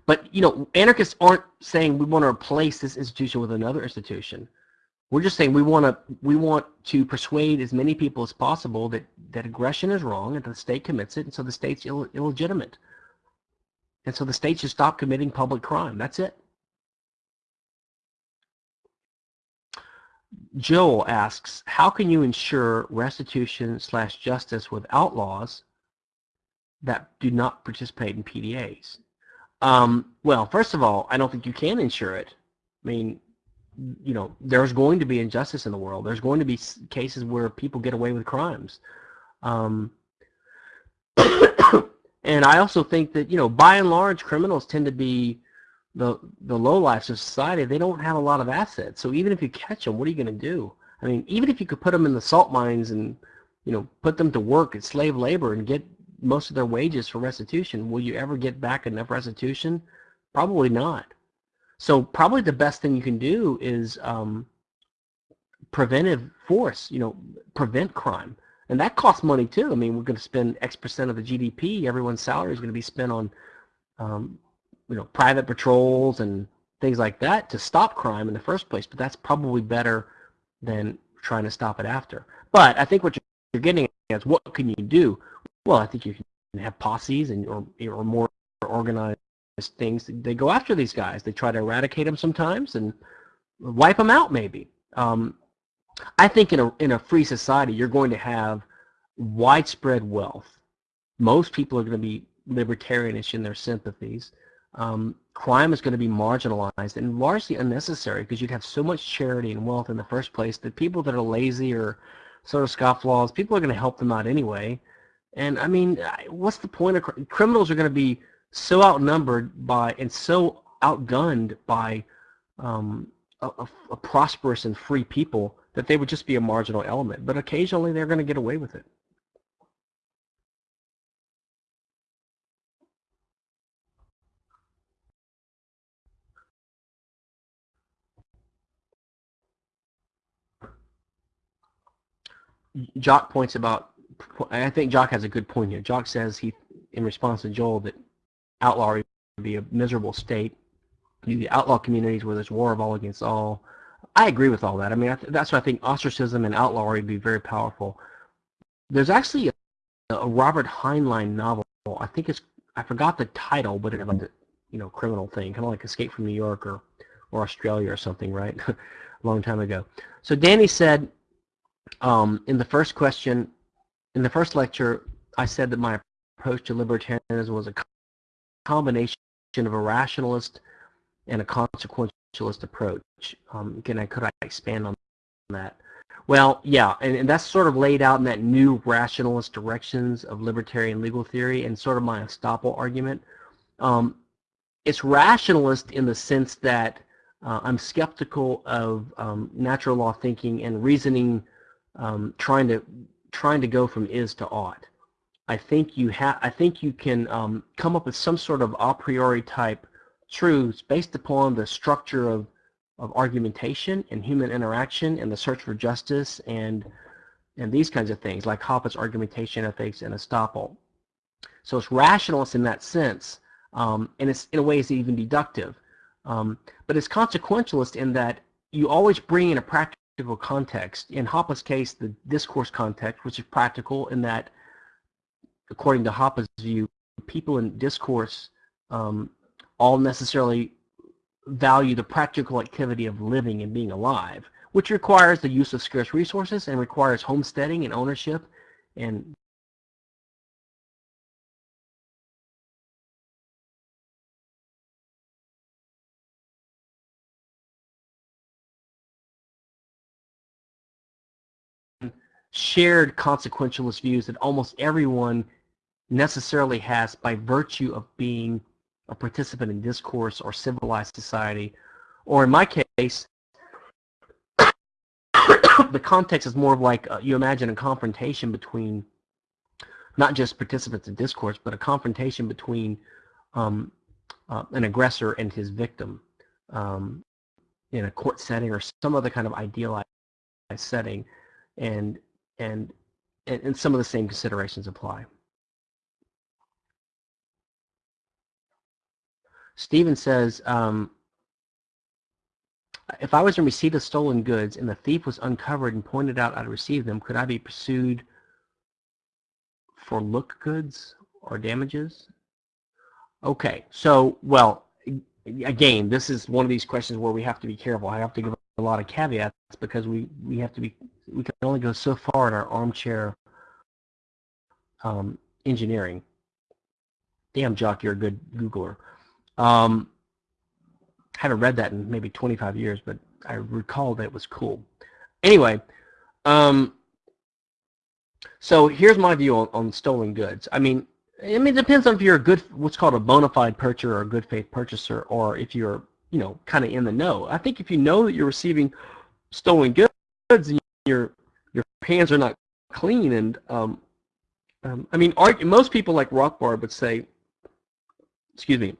but, you know, anarchists aren't saying we want to replace this institution with another institution. We're just saying we want to we want to persuade as many people as possible that, that aggression is wrong and the state commits it, and so the state's Ill, illegitimate. And so the state should stop committing public crime. That's it. Joel asks, how can you ensure restitution slash justice with outlaws that do not participate in PDAs? Um, well, first of all, I don't think you can ensure it. I mean, you know, there's going to be injustice in the world. There's going to be cases where people get away with crimes. Um, and I also think that, you know, by and large, criminals tend to be the the low lives of society. They don't have a lot of assets. So even if you catch them, what are you going to do? I mean, even if you could put them in the salt mines and, you know, put them to work at slave labor and get most of their wages for restitution. Will you ever get back enough restitution? Probably not. So probably the best thing you can do is um, preventive force, you know, prevent crime. And that costs money too. I mean, we're going to spend X percent of the GDP. Everyone's salary is going to be spent on, um, you know, private patrols and things like that to stop crime in the first place. But that's probably better than trying to stop it after. But I think what you're getting at is what can you do? Well, I think you can have posses and or, or more organized things. They go after these guys. They try to eradicate them sometimes and wipe them out maybe. Um, I think in a, in a free society, you're going to have widespread wealth. Most people are going to be libertarianish in their sympathies. Um, crime is going to be marginalized and largely unnecessary because you'd have so much charity and wealth in the first place that people that are lazy or sort of scofflaws, people are going to help them out anyway. And I mean, what's the point of criminals are going to be so outnumbered by and so outgunned by um, a, a, prosperous and free people that they would just be a marginal element. But occasionally they're going to get away with it. Jock points about, I think Jock has a good point here. Jock says he, in response to Joel, that outlawry would be a miserable state. The outlaw communities where there's war of all against all. I agree with all that. I mean, I that's why I think ostracism and outlawry would be very powerful. There's actually a, a Robert Heinlein novel. I think it's, I forgot the title, but it's like a, you know, criminal thing, kind of like Escape from New York or, or Australia or something, right? a long time ago. So Danny said, um, in the first question, in the first lecture, I said that my approach to libertarianism was a combination of a rationalist and a consequentialist approach. Um, again, I could I expand on that? Well, yeah, and, and, that's sort of laid out in that new rationalist directions of libertarian legal theory and sort of my estoppel argument. Um, it's rationalist in the sense that uh, I'm skeptical of um, natural law thinking and reasoning um, trying to trying to go from is to ought. I think you have. I think you can um, come up with some sort of a priori type truths based upon the structure of of argumentation and human interaction and the search for justice and and these kinds of things like Hoppe's argumentation ethics and estoppel. So it's rationalist in that sense, um, and it's in a way it's even deductive. Um, but it's consequentialist in that you always bring in a practical context. In Hoppe's case, the discourse context, which is practical in that, according to Hoppe's view, people in discourse um, all necessarily value the practical activity of living and being alive, which requires the use of scarce resources and requires homesteading and ownership and shared consequentialist views that almost everyone necessarily has by virtue of being a participant in discourse or civilized society. Or in my case, the context is more of like uh, you imagine a confrontation between not just participants in discourse, but a confrontation between um, uh, an aggressor and his victim um, in a court setting or some other kind of idealized setting. And and, and, and some of the same considerations apply. Stephen says, um, if I was in receipt of stolen goods and the thief was uncovered and pointed out I'd received them, could I be pursued for look goods or damages? Okay, so, well, again, this is one of these questions where we have to be careful. I have to give a lot of caveats because we, we have to be we can only go so far in our armchair um, engineering. Damn, Jock, you're a good Googler. Um, haven't read that in maybe 25 years, but I recall that it was cool. Anyway, um, so here's my view on, on stolen goods. I mean, I mean, it depends on if you're a good, what's called a bona fide purchaser or a good faith purchaser, or if you're, you know, kind of in the know. I think if you know that you're receiving stolen goods and your your hands are not clean, and um, um, I mean, most people like Rothbard would say, excuse me,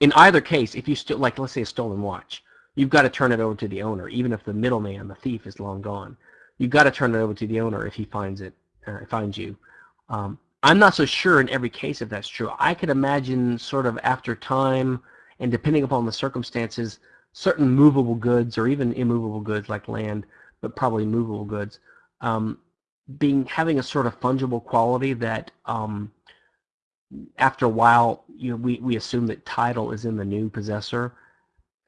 in either case, if you still like, let's say a stolen watch, you've got to turn it over to the owner, even if the middleman, the thief, is long gone. You've got to turn it over to the owner if he finds it, uh, finds you. Um, I'm not so sure in every case if that's true. I could imagine sort of after time and depending upon the circumstances, certain movable goods or even immovable goods like land, but probably movable goods, um, being having a sort of fungible quality that um, after a while you know, we, we assume that title is in the new possessor,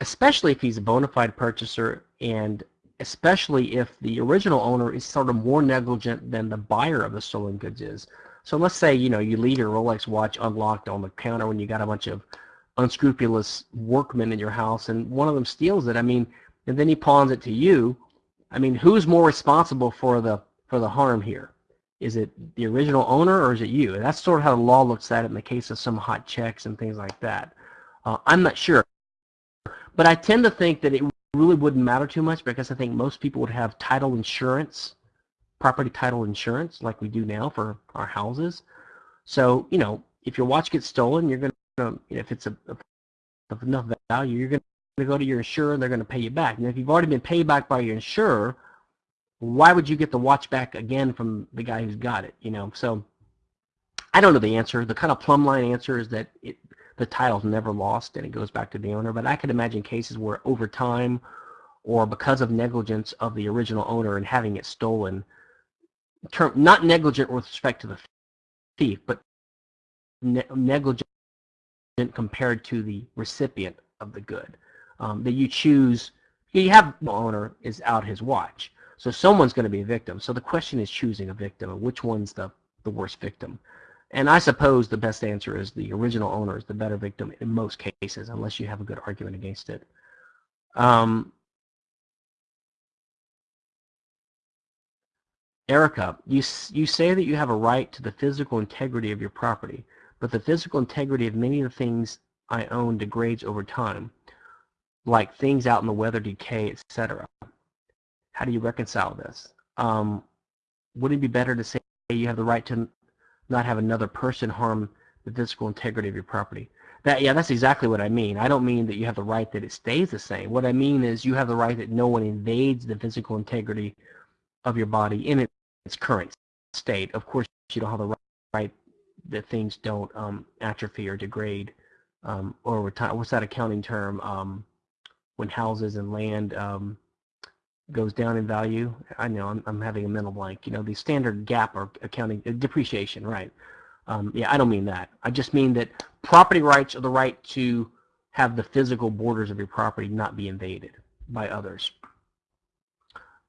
especially if he's a bona fide purchaser and especially if the original owner is sort of more negligent than the buyer of the stolen goods is. So let's say, you know, you leave your Rolex watch unlocked on the counter when you got a bunch of unscrupulous workmen in your house and one of them steals it. I mean, and then he pawns it to you. I mean, who's more responsible for the for the harm here? Is it the original owner or is it you? And that's sort of how the law looks at it in the case of some hot checks and things like that. Uh, I'm not sure. But I tend to think that it really wouldn't matter too much because I think most people would have title insurance, property title insurance, like we do now for our houses. So, you know, if your watch gets stolen, you're going if it's a, of enough value, you're going to go to your insurer and they're going to pay you back. And if you've already been paid back by your insurer, why would you get the watch back again from the guy who's got it? You know, so I don't know the answer. The kind of plumb line answer is that it, the title's never lost and it goes back to the owner. But I could imagine cases where over time or because of negligence of the original owner and having it stolen, term, not negligent with respect to the thief, but ne negligent compared to the recipient of the good. Um, that you choose, you have the owner is out his watch. So someone's going to be a victim. So the question is choosing a victim and which one's the, the worst victim. And I suppose the best answer is the original owner is the better victim in most cases, unless you have a good argument against it. Um, Erica, you, you say that you have a right to the physical integrity of your property, but the physical integrity of many of the things I own degrades over time, like things out in the weather decay, etc. How do you reconcile this? Um, would it be better to say you have the right to not have another person harm the physical integrity of your property. That yeah, that's exactly what I mean. I don't mean that you have the right that it stays the same. What I mean is you have the right that no one invades the physical integrity of your body in its current state. Of course, you don't have the right that things don't um, atrophy or degrade um, or. What's that accounting term? Um, when houses and land um, goes down in value. I know I'm, I'm having a mental blank. You know, the standard GAAP or accounting uh, depreciation, right? Um, yeah, I don't mean that. I just mean that property rights are the right to have the physical borders of your property not be invaded by others.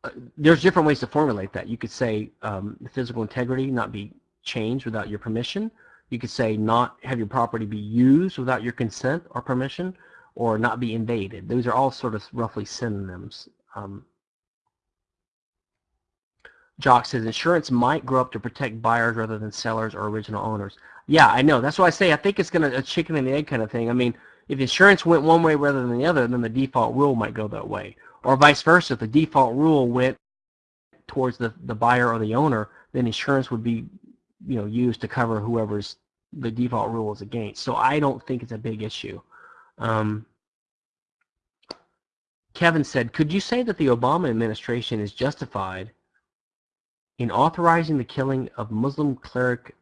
Uh, there's different ways to formulate that. You could say um, physical integrity not be changed without your permission. You could say not have your property be used without your consent or permission, or not be invaded. Those are all sort of roughly synonyms. Um, Jock says insurance might grow up to protect buyers rather than sellers or original owners. Yeah, I know. That's why I say I think it's going to a chicken and the egg kind of thing. I mean, if insurance went one way rather than the other, then the default rule might go that way. Or vice versa, if the default rule went towards the, the buyer or the owner, then insurance would be you know, used to cover whoever's the default rule is against. So I don't think it's a big issue. Um, Kevin said, could you say that the Obama administration is justified in authorizing the killing of Muslim cleric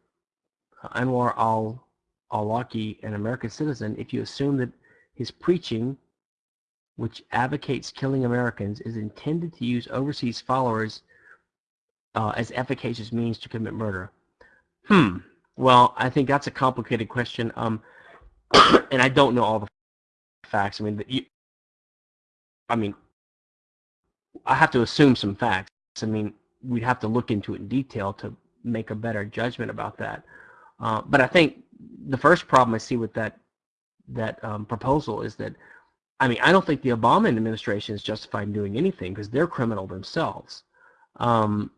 Anwar al-Awlaki, an American citizen, if you assume that his preaching, which advocates killing Americans, is intended to use overseas followers uh, as efficacious means to commit murder? Hmm. Well, I think that's a complicated question, um, and I don't know all the facts. I mean, you, I mean, I have to assume some facts. I mean, we'd have to look into it in detail to make a better judgment about that. Uh, but I think the first problem I see with that that um, proposal is that, I mean, I don't think the Obama administration is justified in doing anything because they're criminal themselves. Um,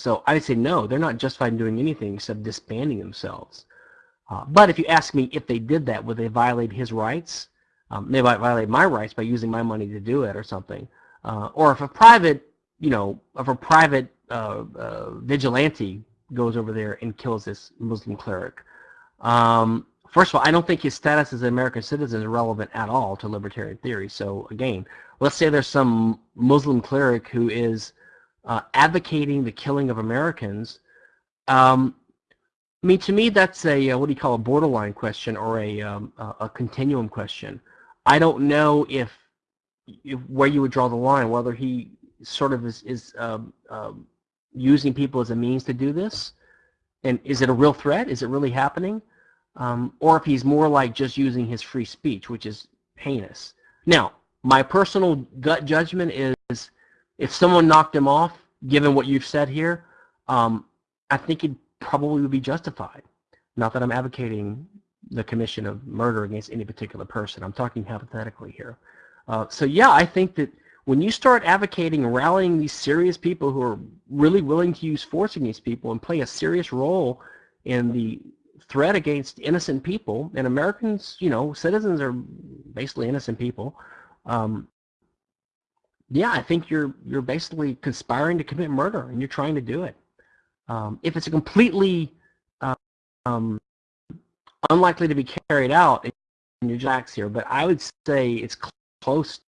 so I would say no, they're not justified in doing anything except disbanding themselves. Uh, but if you ask me if they did that, would they violate his rights? Um, they might violate my rights by using my money to do it or something. Uh, or if a private you know, of a private uh, uh, vigilante goes over there and kills this Muslim cleric. Um, first of all, I don't think his status as an American citizen is relevant at all to libertarian theory. So again, let's say there's some Muslim cleric who is uh, advocating the killing of Americans. Um, I mean, to me, that's a uh, what do you call a borderline question or a um, a continuum question. I don't know if, if where you would draw the line, whether he sort of is, is um, um, using people as a means to do this? And is it a real threat? Is it really happening? Um, or if he's more like just using his free speech, which is heinous. Now, my personal gut judgment is if someone knocked him off, given what you've said here, um, I think it probably would be justified. Not that I'm advocating the commission of murder against any particular person. I'm talking hypothetically here. Uh, so yeah, I think that when you start advocating rallying these serious people who are really willing to use force against people and play a serious role in the threat against innocent people, and Americans, you know, citizens are basically innocent people, um, yeah, I think you're you're basically conspiring to commit murder, and you're trying to do it. Um, if it's a completely um, unlikely to be carried out in your jacks here, but I would say it's cl close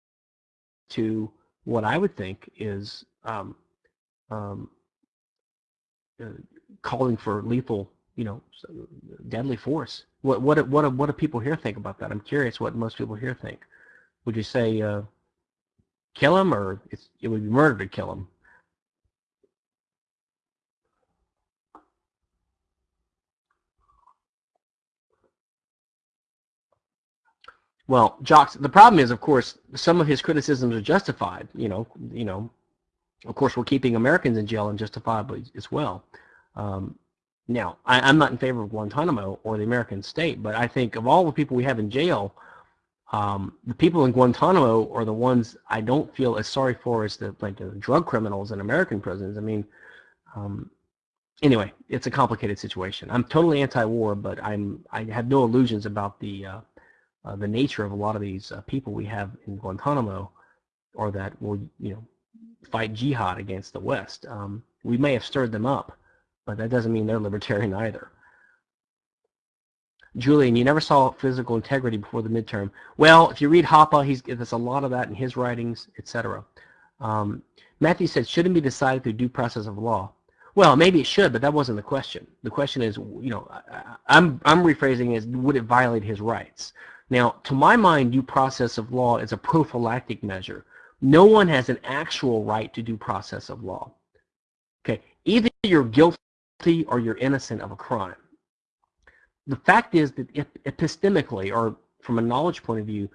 to what I would think is um, um, uh, calling for lethal, you know, deadly force. What what what what do people here think about that? I'm curious what most people here think. Would you say uh, kill him, or it would be murder to kill him? Well, Jocks, the problem is, of course, some of his criticisms are justified. You know, you know, of course, we're keeping Americans in jail unjustifiably as well. Um, now, I, am not in favor of Guantanamo or the American state, but I think of all the people we have in jail, um, the people in Guantanamo are the ones I don't feel as sorry for as the like the drug criminals in American prisons. I mean, um, anyway, it's a complicated situation. I'm totally anti-war, but I'm I have no illusions about the uh, uh, the nature of a lot of these uh, people we have in Guantanamo, or that will you know fight jihad against the West. Um, we may have stirred them up, but that doesn't mean they're libertarian either. Julian, you never saw physical integrity before the midterm. Well, if you read Hoppe, he's there's a lot of that in his writings, etc. Um, Matthew said, shouldn't be decided through due process of law. Well, maybe it should, but that wasn't the question. The question is, you know, I, I'm I'm rephrasing is, would it violate his rights? Now, to my mind, due process of law is a prophylactic measure. No one has an actual right to due process of law. Okay, either you're guilty or you're innocent of a crime. The fact is that epistemically, or from a knowledge point of view,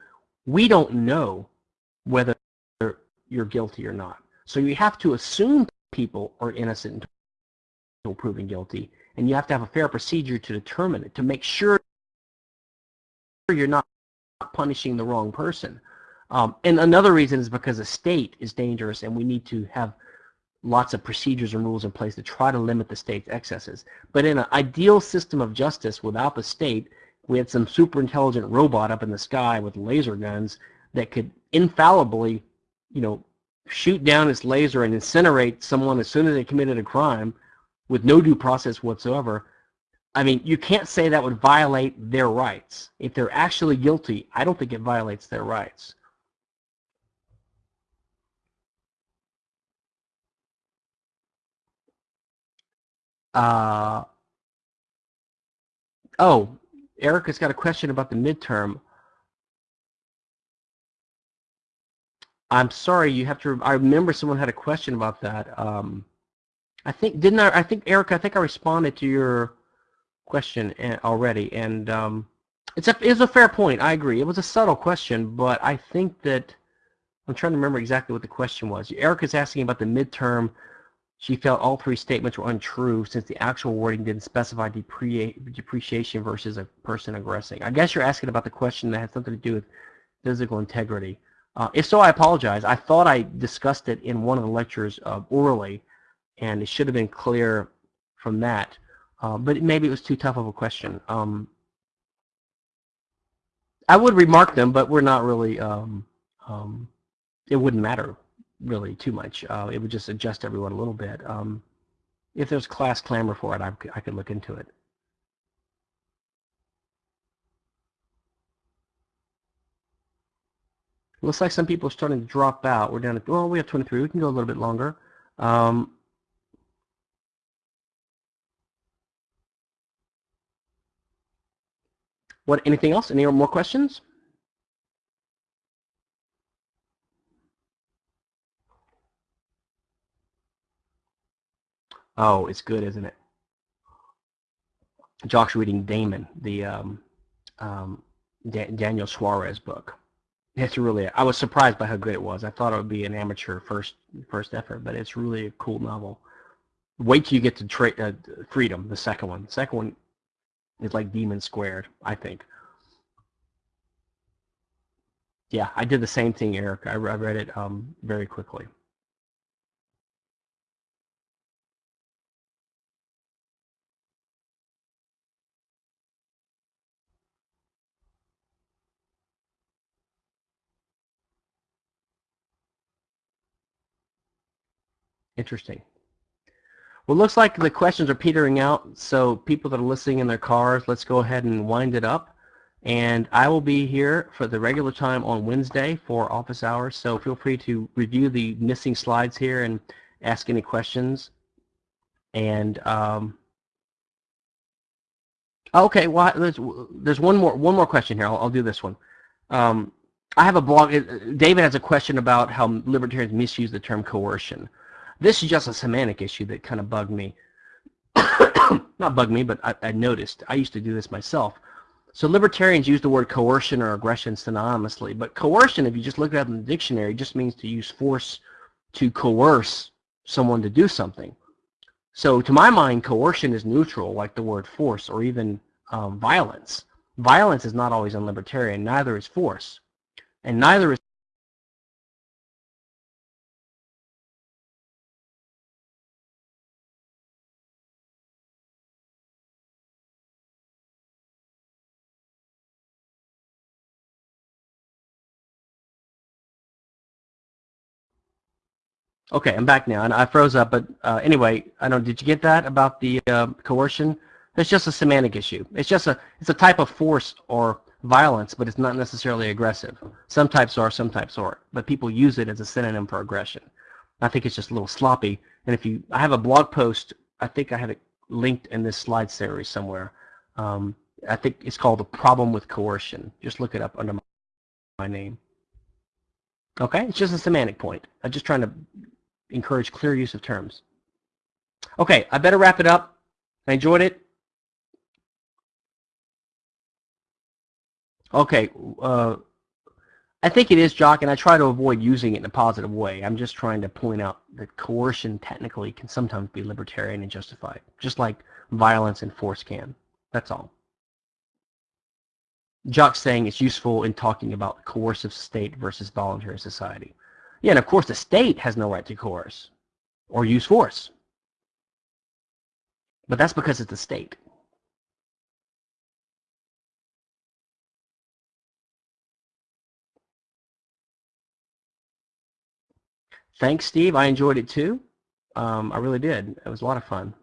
we don't know whether you're guilty or not. So you have to assume people are innocent until proven guilty, and you have to have a fair procedure to determine it, to make sure you're not punishing the wrong person. Um, and another reason is because the state is dangerous and we need to have lots of procedures and rules in place to try to limit the state's excesses. But in an ideal system of justice without the state, we had some super intelligent robot up in the sky with laser guns that could infallibly, you know, shoot down its laser and incinerate someone as soon as they committed a crime with no due process whatsoever, I mean, you can't say that would violate their rights. If they're actually guilty, I don't think it violates their rights. Uh, oh, Erica's got a question about the midterm. I'm sorry, you have to. I remember someone had a question about that. Um, I think didn't I? I think Erica. I think I responded to your question eh, already, and um, it's a it's a fair point. I agree. It was a subtle question, but I think that I'm trying to remember exactly what the question was. Erica's asking about the midterm. She felt all three statements were untrue since the actual wording didn't specify depreciation versus a person aggressing. I guess you're asking about the question that has something to do with physical integrity. Uh, if so, I apologize. I thought I discussed it in one of the lectures uh, orally, and it should have been clear from that. Uh, but maybe it was too tough of a question. Um, I would remark them, but we're not really, um, um, it wouldn't matter really too much. Uh, it would just adjust everyone a little bit. Um, if there's class clamor for it, I, I could look into it. Looks like some people are starting to drop out. We're down to, well, we have 23. We can go a little bit longer. Um, What? Anything else? Any more questions? Oh, it's good, isn't it? Jock's reading Daemon, the um, um, da Daniel Suarez book. It's really. I was surprised by how good it was. I thought it would be an amateur first first effort, but it's really a cool novel. Wait till you get to uh, Freedom, the second one. The second one is like Daemon Squared, I think. Yeah, I did the same thing, Eric. I, read it um, very quickly. Interesting. Well, looks like the questions are petering out, so people that are listening in their cars, let's go ahead and wind it up. And I will be here for the regular time on Wednesday for office hours, so feel free to review the missing slides here and ask any questions. And um, okay, well, there's, there's one more one more question here. I'll, I'll do this one. Um, I have a blog. David has a question about how libertarians misuse the term coercion. This is just a semantic issue that kind of bugged me. Not bugged me, but I, I, noticed. I used to do this myself. So libertarians use the word coercion or aggression synonymously, but coercion, if you just look it up in the dictionary, just means to use force to coerce someone to do something. So to my mind, coercion is neutral, like the word force or even um, violence. Violence is not always unlibertarian, neither is force. And neither is Okay, I'm back now, and I froze up. But uh, anyway, I don't. Did you get that about the uh, coercion? It's just a semantic issue. It's just a it's a type of force or violence, but it's not necessarily aggressive. Some types are, some types aren't. But people use it as a synonym for aggression. I think it's just a little sloppy. And if you, I have a blog post. I think I have it linked in this slide series somewhere. Um, I think it's called the problem with coercion. Just look it up under my name. Okay, it's just a semantic point. I'm just trying to encourage clear use of terms. Okay, I better wrap it up. I enjoyed it. Okay, uh, I think it is Jock, and I try to avoid using it in a positive way. I'm just trying to point out that coercion technically can sometimes be libertarian and justified, just like violence and force can. That's all. Jock's saying it's useful in talking about coercive state versus voluntary society. Yeah, and of course the state has no right to coerce or use force. But that's because it's the state. Thanks, Steve. I enjoyed it too. Um, I really did. It was a lot of fun.